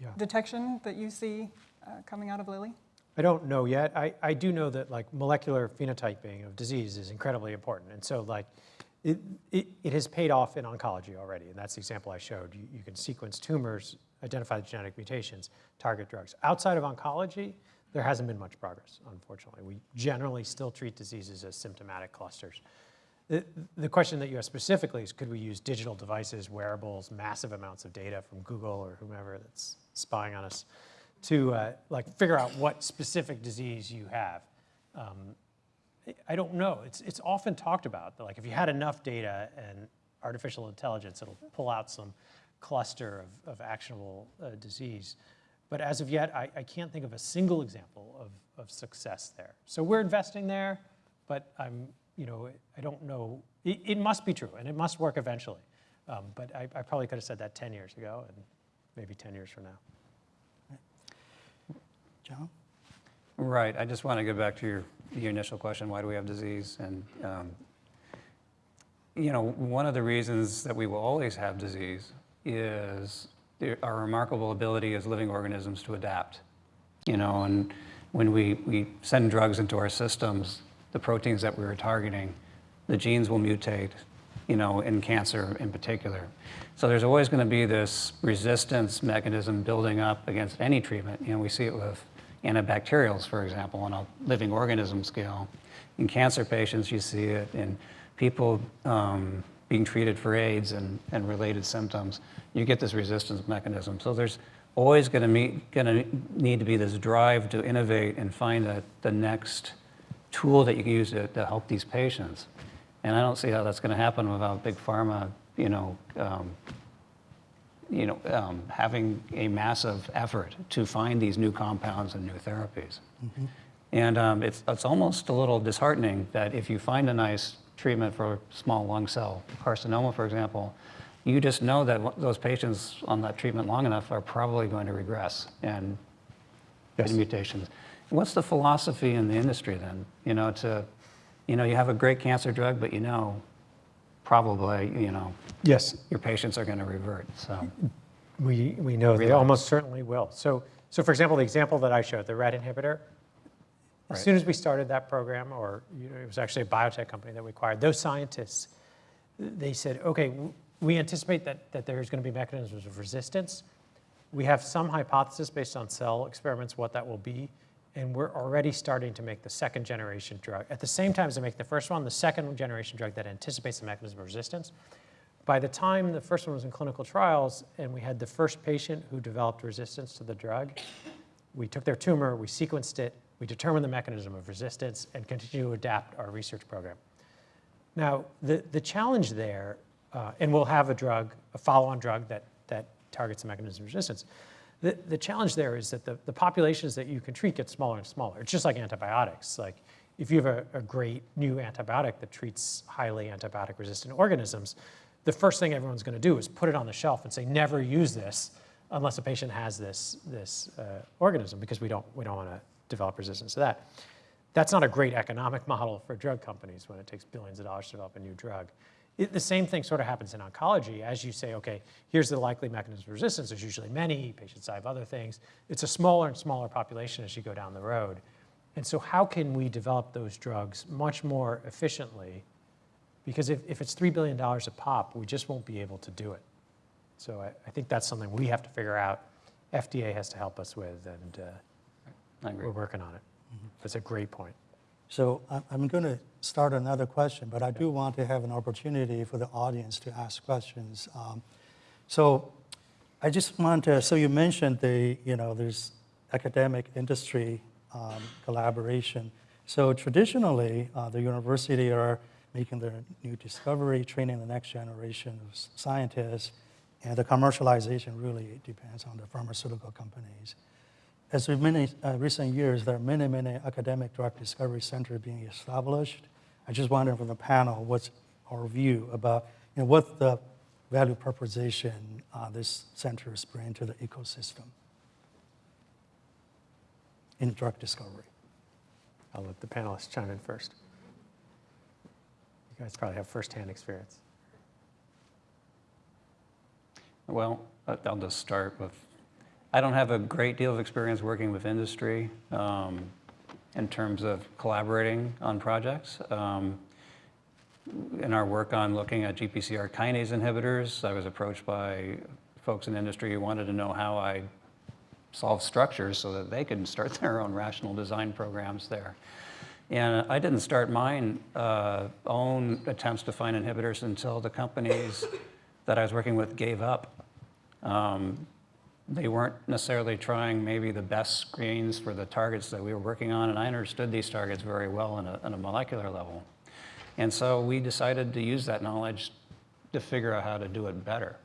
B: Yeah.
F: detection that you see uh, coming out of Lilly?
B: I don't know yet. I, I do know that like molecular phenotyping of disease is incredibly important. And so like it, it, it has paid off in oncology already. And that's the example I showed. You, you can sequence tumors, identify the genetic mutations, target drugs. Outside of oncology, there hasn't been much progress, unfortunately. We generally still treat diseases as symptomatic clusters. The, the question that you asked specifically is could we use digital devices, wearables, massive amounts of data from Google or whomever that's spying on us to uh, like figure out what specific disease you have? Um, I- don't know. It's, it's often talked about, that, like if you had enough data and artificial intelligence, it'll pull out some cluster of, of actionable uh, disease. But as of yet, I, I can't think of a single example of, of success there. So we're investing there, but I'm, you know, I don't know. It, it must be true, and it must work eventually. Um, but I, I probably could have said that 10 years ago, and maybe 10 years from now.
C: John?
G: Right, I just want to go back to your, your initial question, why do we have disease? And, um, you know, one of the reasons that we will always have disease is our remarkable ability as living organisms to adapt. You know, and when we, we send drugs into our systems, the proteins that we were targeting, the genes will mutate, you know, in cancer in particular. So there's always going to be this resistance mechanism building up against any treatment. You know, we see it with antibacterials, for example, on a living organism scale. In cancer patients, you see it in people um, being treated for AIDS and, and related symptoms. You get this resistance mechanism. So there's always going to to need to be this drive to innovate and find a, the next tool that you can use to, to help these patients. And I don't see how that's going to happen without big pharma, you know, um, you know, um, having a massive effort to find these new compounds and new therapies. And um, it's, it's almost a little disheartening that if you find a nice treatment for small lung cell carcinoma, for example, you just know that those patients on that treatment long enough are probably going to regress and get mutations. What's the philosophy in the industry then? You know, to, you know, you have a great cancer drug, but you know, probably, you know,
B: Yes,
G: your patients are going to revert. So,
B: We, we know they almost certainly will. So, so for example, the example that I showed, the RET inhibitor, as
G: Right.
B: soon as we started that program, or you know, it was actually a biotech company that we acquired, those scientists, they said, okay, we anticipate that, that there's going to be mechanisms of resistance. We have some hypothesis based on cell experiments what that will be, and we're already starting to make the second generation drug. At the same time as they make the first one, the second generation drug that anticipates the mechanism of resistance. By the time the first one was in clinical trials and we had the first patient who developed resistance to the drug, we took their tumor, we sequenced it, we determined the mechanism of resistance and continue to adapt our research program. Now, the, the challenge there, uh, and we'll have a drug, a follow-on drug that, that targets the mechanism of resistance. The, the challenge there is that the, the populations that you can treat get smaller and smaller. It's just like antibiotics. Like if you have a, a great new antibiotic that treats highly antibiotic resistant organisms, the first thing everyone's going to do is put it on the shelf and say, never use this unless a patient has this, this uh, organism because we don't, we don't want to develop resistance to that. That's not a great economic model for drug companies when it takes billions of dollars to develop a new drug. It, the same thing sort of happens in oncology. As you say, okay, here's the likely mechanism of resistance. There's usually many, patients die of other things. It's a smaller and smaller population as you go down the road. And so how can we develop those drugs much more efficiently? Because if, if it's $3 billion a pop, we just won't be able to do it. So I, I think that's something we have to figure out. FDA has to help us with, and uh,
G: I agree.
B: we're working on it. That's a great point.
C: So I'm going to start another question, but I do want to have an opportunity for the audience to ask questions. Um, So I just want to, so you mentioned the, you know, there's academic industry um, collaboration. So traditionally, uh, the university are making their new discovery, training the next generation of scientists, and the commercialization really depends on the pharmaceutical companies. As with many uh, recent years, there are many, many academic drug discovery centers being established. I just wonder from the panel, what's our view about you know, what the value proposition uh, these centers bring to the ecosystem in drug discovery?
B: I'll let the panelists chime in first. You guys probably have firsthand experience.
G: Well, I'll just start with, I don't have a great deal of experience working with industry um, in terms of collaborating on projects. Um, In our work on looking at GPCR kinase inhibitors, I was approached by folks in industry who wanted to know how I solve structures so that they could start [LAUGHS] their own rational design programs there. And I didn't start mine uh, own attempts to find inhibitors until the companies that I was working with gave up. Um, They weren't necessarily trying maybe the best screens for the targets that we were working on, and I understood these targets very well on a, on a molecular level. And so we decided to use that knowledge to figure out how to do it better.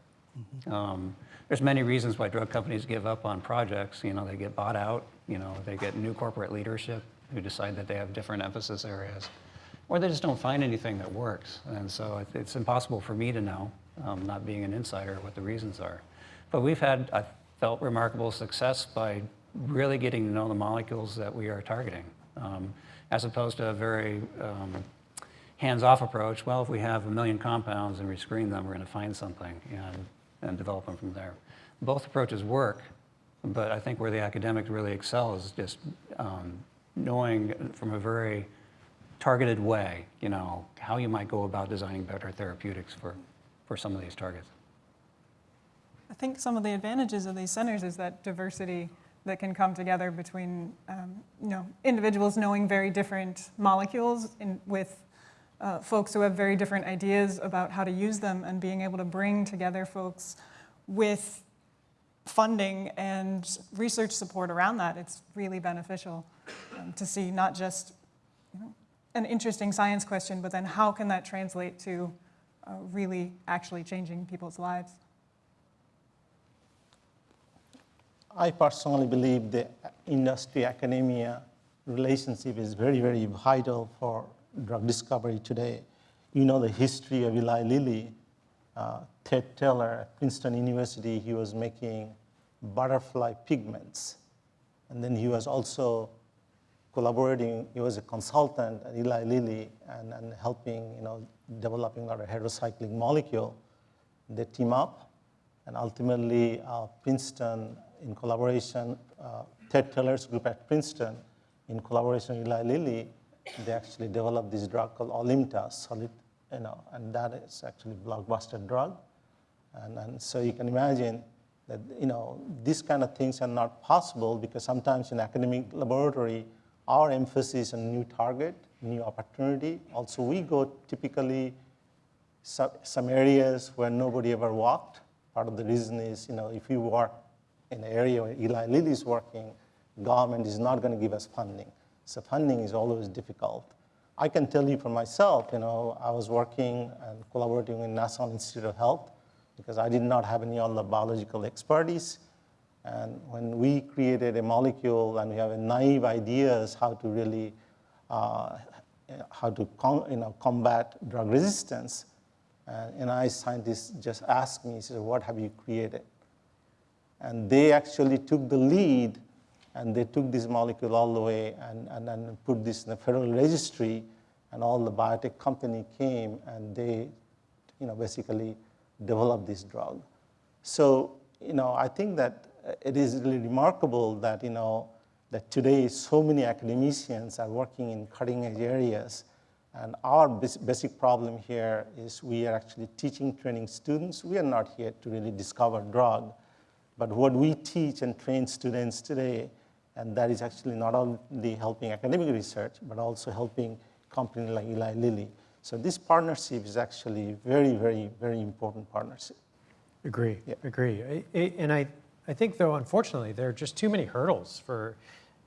G: Um, There's many reasons why drug companies give up on projects. You know, they get bought out, you know, they get new corporate leadership who decide that they have different emphasis areas, or they just don't find anything that works. And so it's impossible for me to know, um, not being an insider, what the reasons are. But we've had, I felt, remarkable success by really getting to know the molecules that we are targeting, um, as opposed to a very um, hands-off approach. Well, if we have a million compounds and we screen them, we're going to find something and, and develop them from there. Both approaches work, but I think where the academics really excels is just um, knowing from a very targeted way, you know, how you might go about designing better therapeutics for, for some of these targets.
F: I think some of the advantages of these centers is that diversity that can come together between, um, you know, individuals knowing very different molecules in, with uh, folks who have very different ideas about how to use them and being able to bring together folks with funding and research support around that. It's really beneficial um, to see not just you know, an interesting science question, but then how can that translate to uh, really actually changing people's lives?
D: I personally believe the industry academia relationship is very, very vital for drug discovery today. You know the history of Eli Lilly. Uh, Ted Taylor at Princeton University, he was making butterfly pigments. And then he was also collaborating, he was a consultant at Eli Lilly and, and helping, you know, developing our heterocyclic molecule. They team up, and ultimately uh, Princeton, in collaboration, uh, Ted Taylor's group at Princeton, in collaboration with Eli Lilly, they actually developed this drug called Alimta, solid, you know, and that is actually blockbuster drug. And, and so you can imagine that, you know, these kind of things are not possible because sometimes in academic laboratory, our emphasis on new target, new opportunity. Also, we go typically some, areas where nobody ever walked. Part of the reason is, you know, if you in an area where Eli Lilly is working, government is not going to give us funding. So funding is always difficult. I can tell you for myself, you know, I was working and collaborating with National Institute of Health because I did not have any other biological expertise. And when we created a molecule and we have a naive ideas how to really, uh, how to you know, combat drug resistance, and NIH scientists just asked me, said, what have you created? And they actually took the lead and they took this molecule all the way and, and, put this in the federal registry and all the biotech company came and they you know, basically developed this drug. So you know, I think that it is really remarkable that, you know, that today so many academicians are working in cutting edge areas. And our basic problem here is we are actually teaching, training students. We are not here to really discover drug. But what we teach and train students today And that is actually not only helping academic research, but also helping companies like Eli Lilly. So this partnership is actually very, very, very important partnership.
B: Agree,
D: Yeah.
B: agree. I- I- And I, I think though, unfortunately, there are just too many hurdles for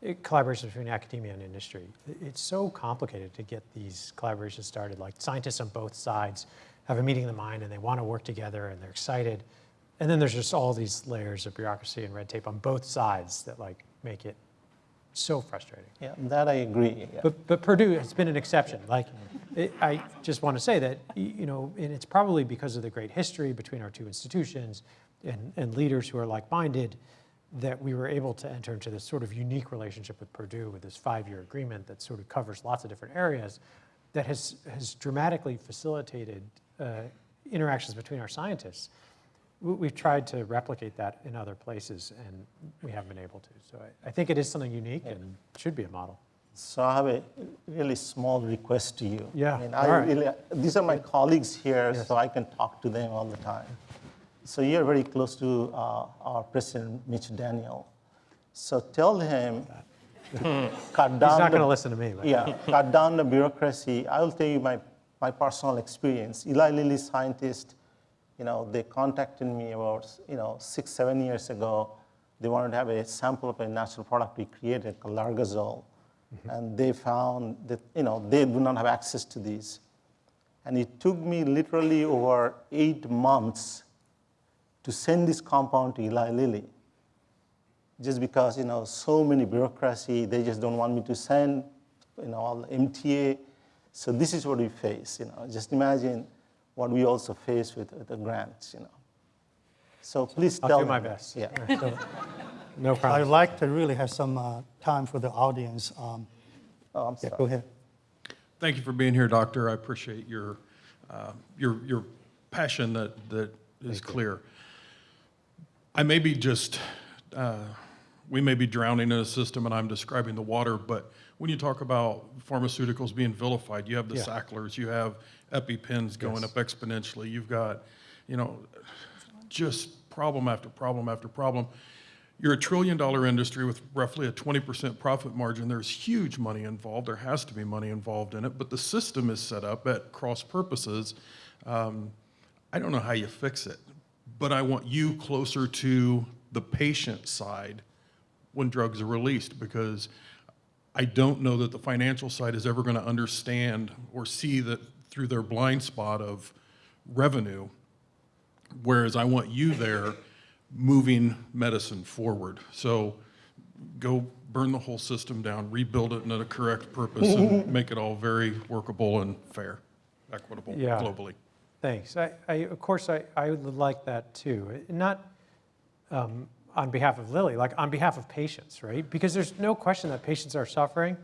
B: uh, collaboration between academia and industry. It's so complicated to get these collaborations started, like scientists on both sides have a meeting of the mind and they want to work together and they're excited. And then there's just all these layers of bureaucracy and red tape on both sides that like make it so frustrating.
D: Yeah, that I agree. yeah.
B: But, but Purdue has been an exception. Like, it, I just want to say that, you know, and it's probably because of the great history between our two institutions and, and leaders who are like-minded that we were able to enter into this sort of unique relationship with Purdue with this five-year agreement that sort of covers lots of different areas that has, has dramatically facilitated uh, interactions between our scientists. We- We've tried to replicate that in other places, and we haven't been able to. So I, I think it is something unique and should be a model.
D: So I have a really small request to you.
B: Yeah,
D: I mean, I
B: right.
D: really, these are my colleagues here,
B: Yes.
D: so I can talk to them all the time. So you're very close to uh, our president, Mitch Daniels. So tell him [LAUGHS] cut down.
B: He's not
D: the-
B: going to listen to me. But
D: Yeah, cut down the bureaucracy. I will tell you my, my personal experience. Eli Lilly scientists, you know, they contacted me about, you know, six, seven years ago. They wanted to have a sample of a natural product we created called Largazole. Mm-hmm. And they found that, you know, they do not have access to these. And it took me literally over eight months to send this compound to Eli Lilly just because you know so many bureaucracy they just don't want me to send you know all the mta so this is what we face you know just imagine what we also face with, with the grants you know so please
B: I'll
D: tell
B: do my
D: them.
B: best.
D: yeah [LAUGHS]
B: no problem.
C: I'd like to really have some uh, time for the audience. Um,
D: oh, i'm
C: Yeah,
D: sorry
C: go ahead.
H: Thank you for being here, Doctor. I appreciate your, uh, your, your passion that, that is clear. I may be just, uh, we may be drowning in a system and I'm describing the water, but when you talk about pharmaceuticals being vilified, you have the
B: Yeah.
H: Sacklers, you have EpiPens going
B: Yes.
H: up exponentially, you've got, you know, just problem after problem after problem. You're a trillion dollar industry with roughly a 20% profit margin. There's huge money involved. There has to be money involved in it, but the system is set up at cross purposes. Um, I don't know how you fix it, but I want you closer to the patient side when drugs are released because I don't know that the financial side is ever going to understand or see that through their blind spot of revenue. Whereas I want you there moving medicine forward. So go burn the whole system down, rebuild it into the correct purpose, and [LAUGHS] make it all very workable and fair, equitable
B: Yeah.
H: globally.
B: Thanks. I, I, of course, I, I would like that too. Not um, on behalf of Lilly, like on behalf of patients, right? Because there's no question that patients are suffering.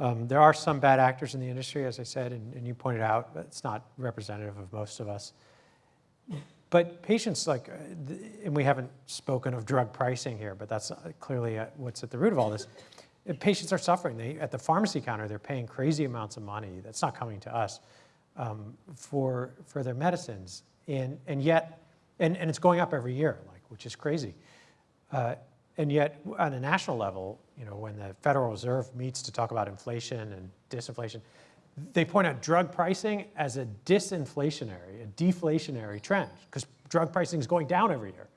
B: Um, there are some bad actors in the industry, as I said, and, and you pointed out, but it's not representative of most of us. But patients, like, uh, and we haven't spoken of drug pricing here, but that's uh, clearly uh, what's at the root of all this. Patients are suffering. They, at the pharmacy counter, they're paying crazy amounts of money that's not coming to us um, for, for their medicines. And, and yet, and, and it's going up every year, like, which is crazy. Uh, And yet, on a national level, you know, when the Federal Reserve meets to talk about inflation and disinflation, they point out drug pricing as a disinflationary, a deflationary trend, because drug pricing is going down every year.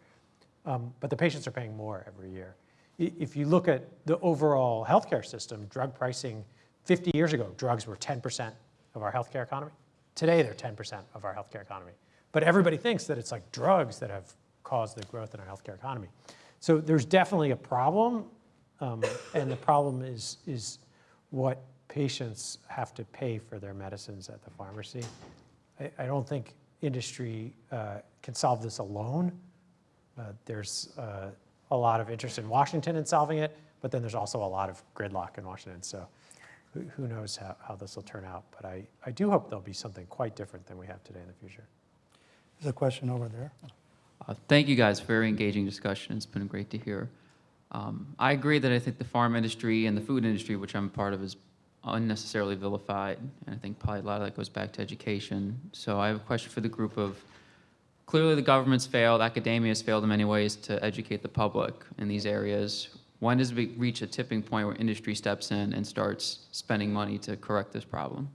B: Um, but the patients are paying more every year. If you look at the overall healthcare system, drug pricing, 50 years ago, drugs were 10% of our healthcare economy. Today, they're 10% of our healthcare economy. But everybody thinks that it's like drugs that have caused the growth in our healthcare economy. So there's definitely a problem, um, and the problem is, is what patients have to pay for their medicines at the pharmacy. I, I don't think industry uh, can solve this alone. Uh, There's uh, a lot of interest in Washington in solving it, but then there's also a lot of gridlock in Washington. So who, who knows how, how this will turn out. But I, I do hope there'll be something quite different than we have today in the future.
C: There's a question over there.
I: Uh, Thank you guys, very engaging discussion, it's been great to hear. Um, I agree that I think the farm industry and the food industry, which I'm part of, is unnecessarily vilified, and I think probably a lot of that goes back to education. So I have a question for the group of, clearly the government's failed, academia has failed in many ways to educate the public in these areas. When does it reach a tipping point where industry steps in and starts spending money to correct this problem?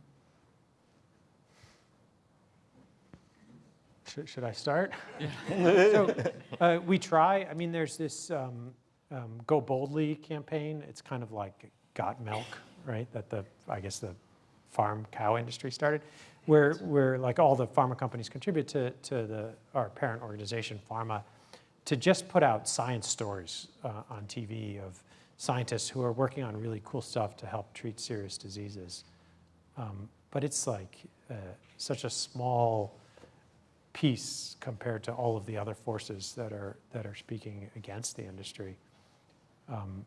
B: Should, should I start? [LAUGHS] so uh, we try. I mean, there's this um, um, Go Boldly campaign. It's kind of like Got Milk, right? That the I guess the farm cow industry started, where where like all the pharma companies contribute to to the our parent organization, PhRMA, to just put out science stories uh, on TV of scientists who are working on really cool stuff to help treat serious diseases. Um, but it's like uh, such a small piece compared to all of the other forces that are that are speaking against the industry. Um,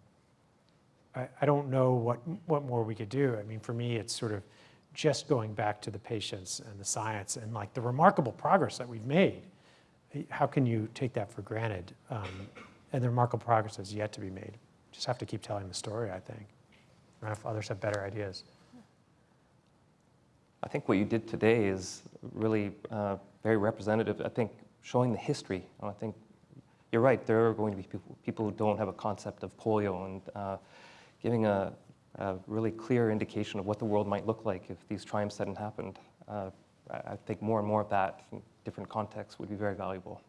B: I, I don't know what what more we could do. I mean, for me, it's sort of just going back to the patients and the science and like the remarkable progress that we've made. How can you take that for granted? Um, and the remarkable progress has yet to be made. Just have to keep telling the story. I think. I don't know if others have better ideas.
E: I think what you did today is really uh, very representative. I think showing the history. I think you're right. There are going to be people, people who don't have a concept of polio, and uh, giving a, a, really clear indication of what the world might look like if these triumphs hadn't happened. Uh, I I think more and more of that in different contexts would be very valuable.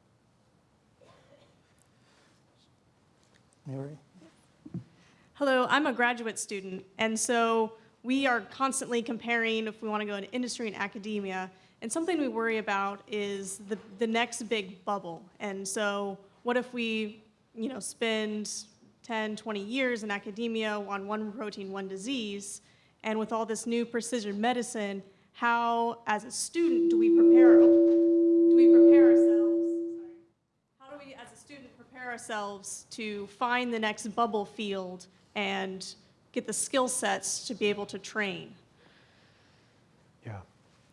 C: Mary?
J: Hello, I'm a graduate student, and so we are constantly comparing if we want to go into industry and academia. And something we worry about is the, the next big bubble. And so, what if we, you know, spend 10, 20 years in academia on one protein, one disease, and with all this new precision medicine, how, as a student, do we prepare? Do we prepare ourselves? Sorry. How do we, as a student, prepare ourselves to find the next bubble field and get the skill sets to be able to train?
B: Yeah.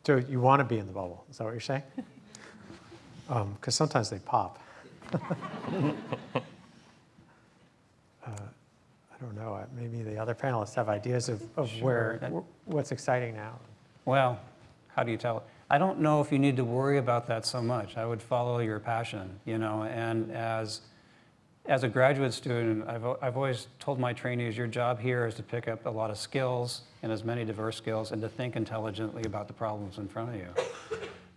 B: So you want to be in the bubble? Is that what you're saying? [LAUGHS] Because sometimes they pop. [LAUGHS] uh, I don't know. uh, Maybe the other panelists have ideas of, of where
G: Sure.
B: wh- what's exciting now.
G: Well, how do you tell? I don't know if you need to worry about that so much. I would follow your passion, you know, and as, as a graduate student, I've, I've always told my trainees, your job here is to pick up a lot of skills and as many diverse skills and to think intelligently about the problems in front of you.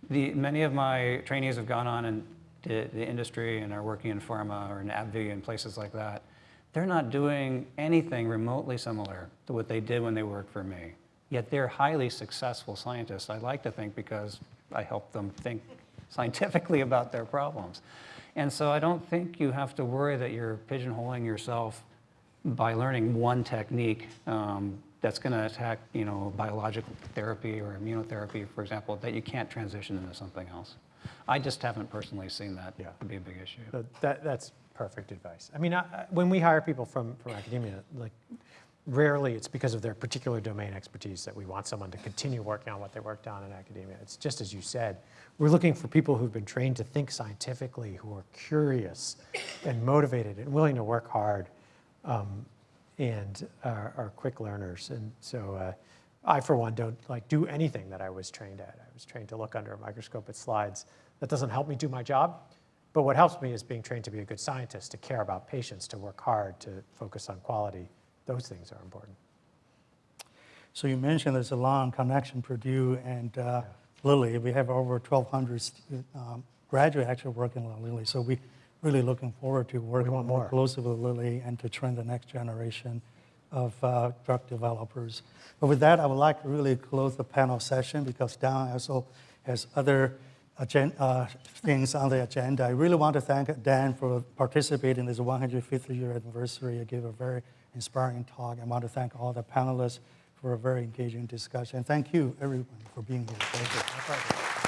G: The, many of my trainees have gone on in the, the industry and are working in pharma or in AbbVie and places like that. They're not doing anything remotely similar to what they did when they worked for me. Yet they're highly successful scientists. I like to think because I help them think scientifically about their problems. And so I don't think you have to worry that you're pigeonholing yourself by learning one technique um, that's going to attack, you know, biological therapy or immunotherapy, for example, that you can't transition into something else. I just haven't personally seen that
B: Yeah.
G: to be a big issue.
B: So that, that's perfect advice. I mean, I- when we hire people from, from academia, like rarely it's because of their particular domain expertise that we want someone to continue working on what they worked on in academia. It's just as you said, we're looking for people who've been trained to think scientifically, who are curious and motivated and willing to work hard um, and are, are quick learners. And so uh, I, for one, don't like do anything that I was trained at. I was trained to look under a microscope at slides. That doesn't help me do my job. But what helps me is being trained to be a good scientist, to care about patients, to work hard, to focus on quality. Those things are important.
C: So you mentioned there's a long connection, Purdue and uh, Lilly. We have over 1,200 stu- um, graduates actually working at Lilly. So we really looking forward to working more
B: more.
C: closely with Lilly and to train the next generation of uh, drug developers. But with that, I would like to really close the panel session because Don also has other agen- uh, things on the agenda. I really want to thank Dan for participating in this 150th year anniversary. He gave a very inspiring talk. I want to thank all the panelists for a very engaging discussion. Thank you, everyone, for being here.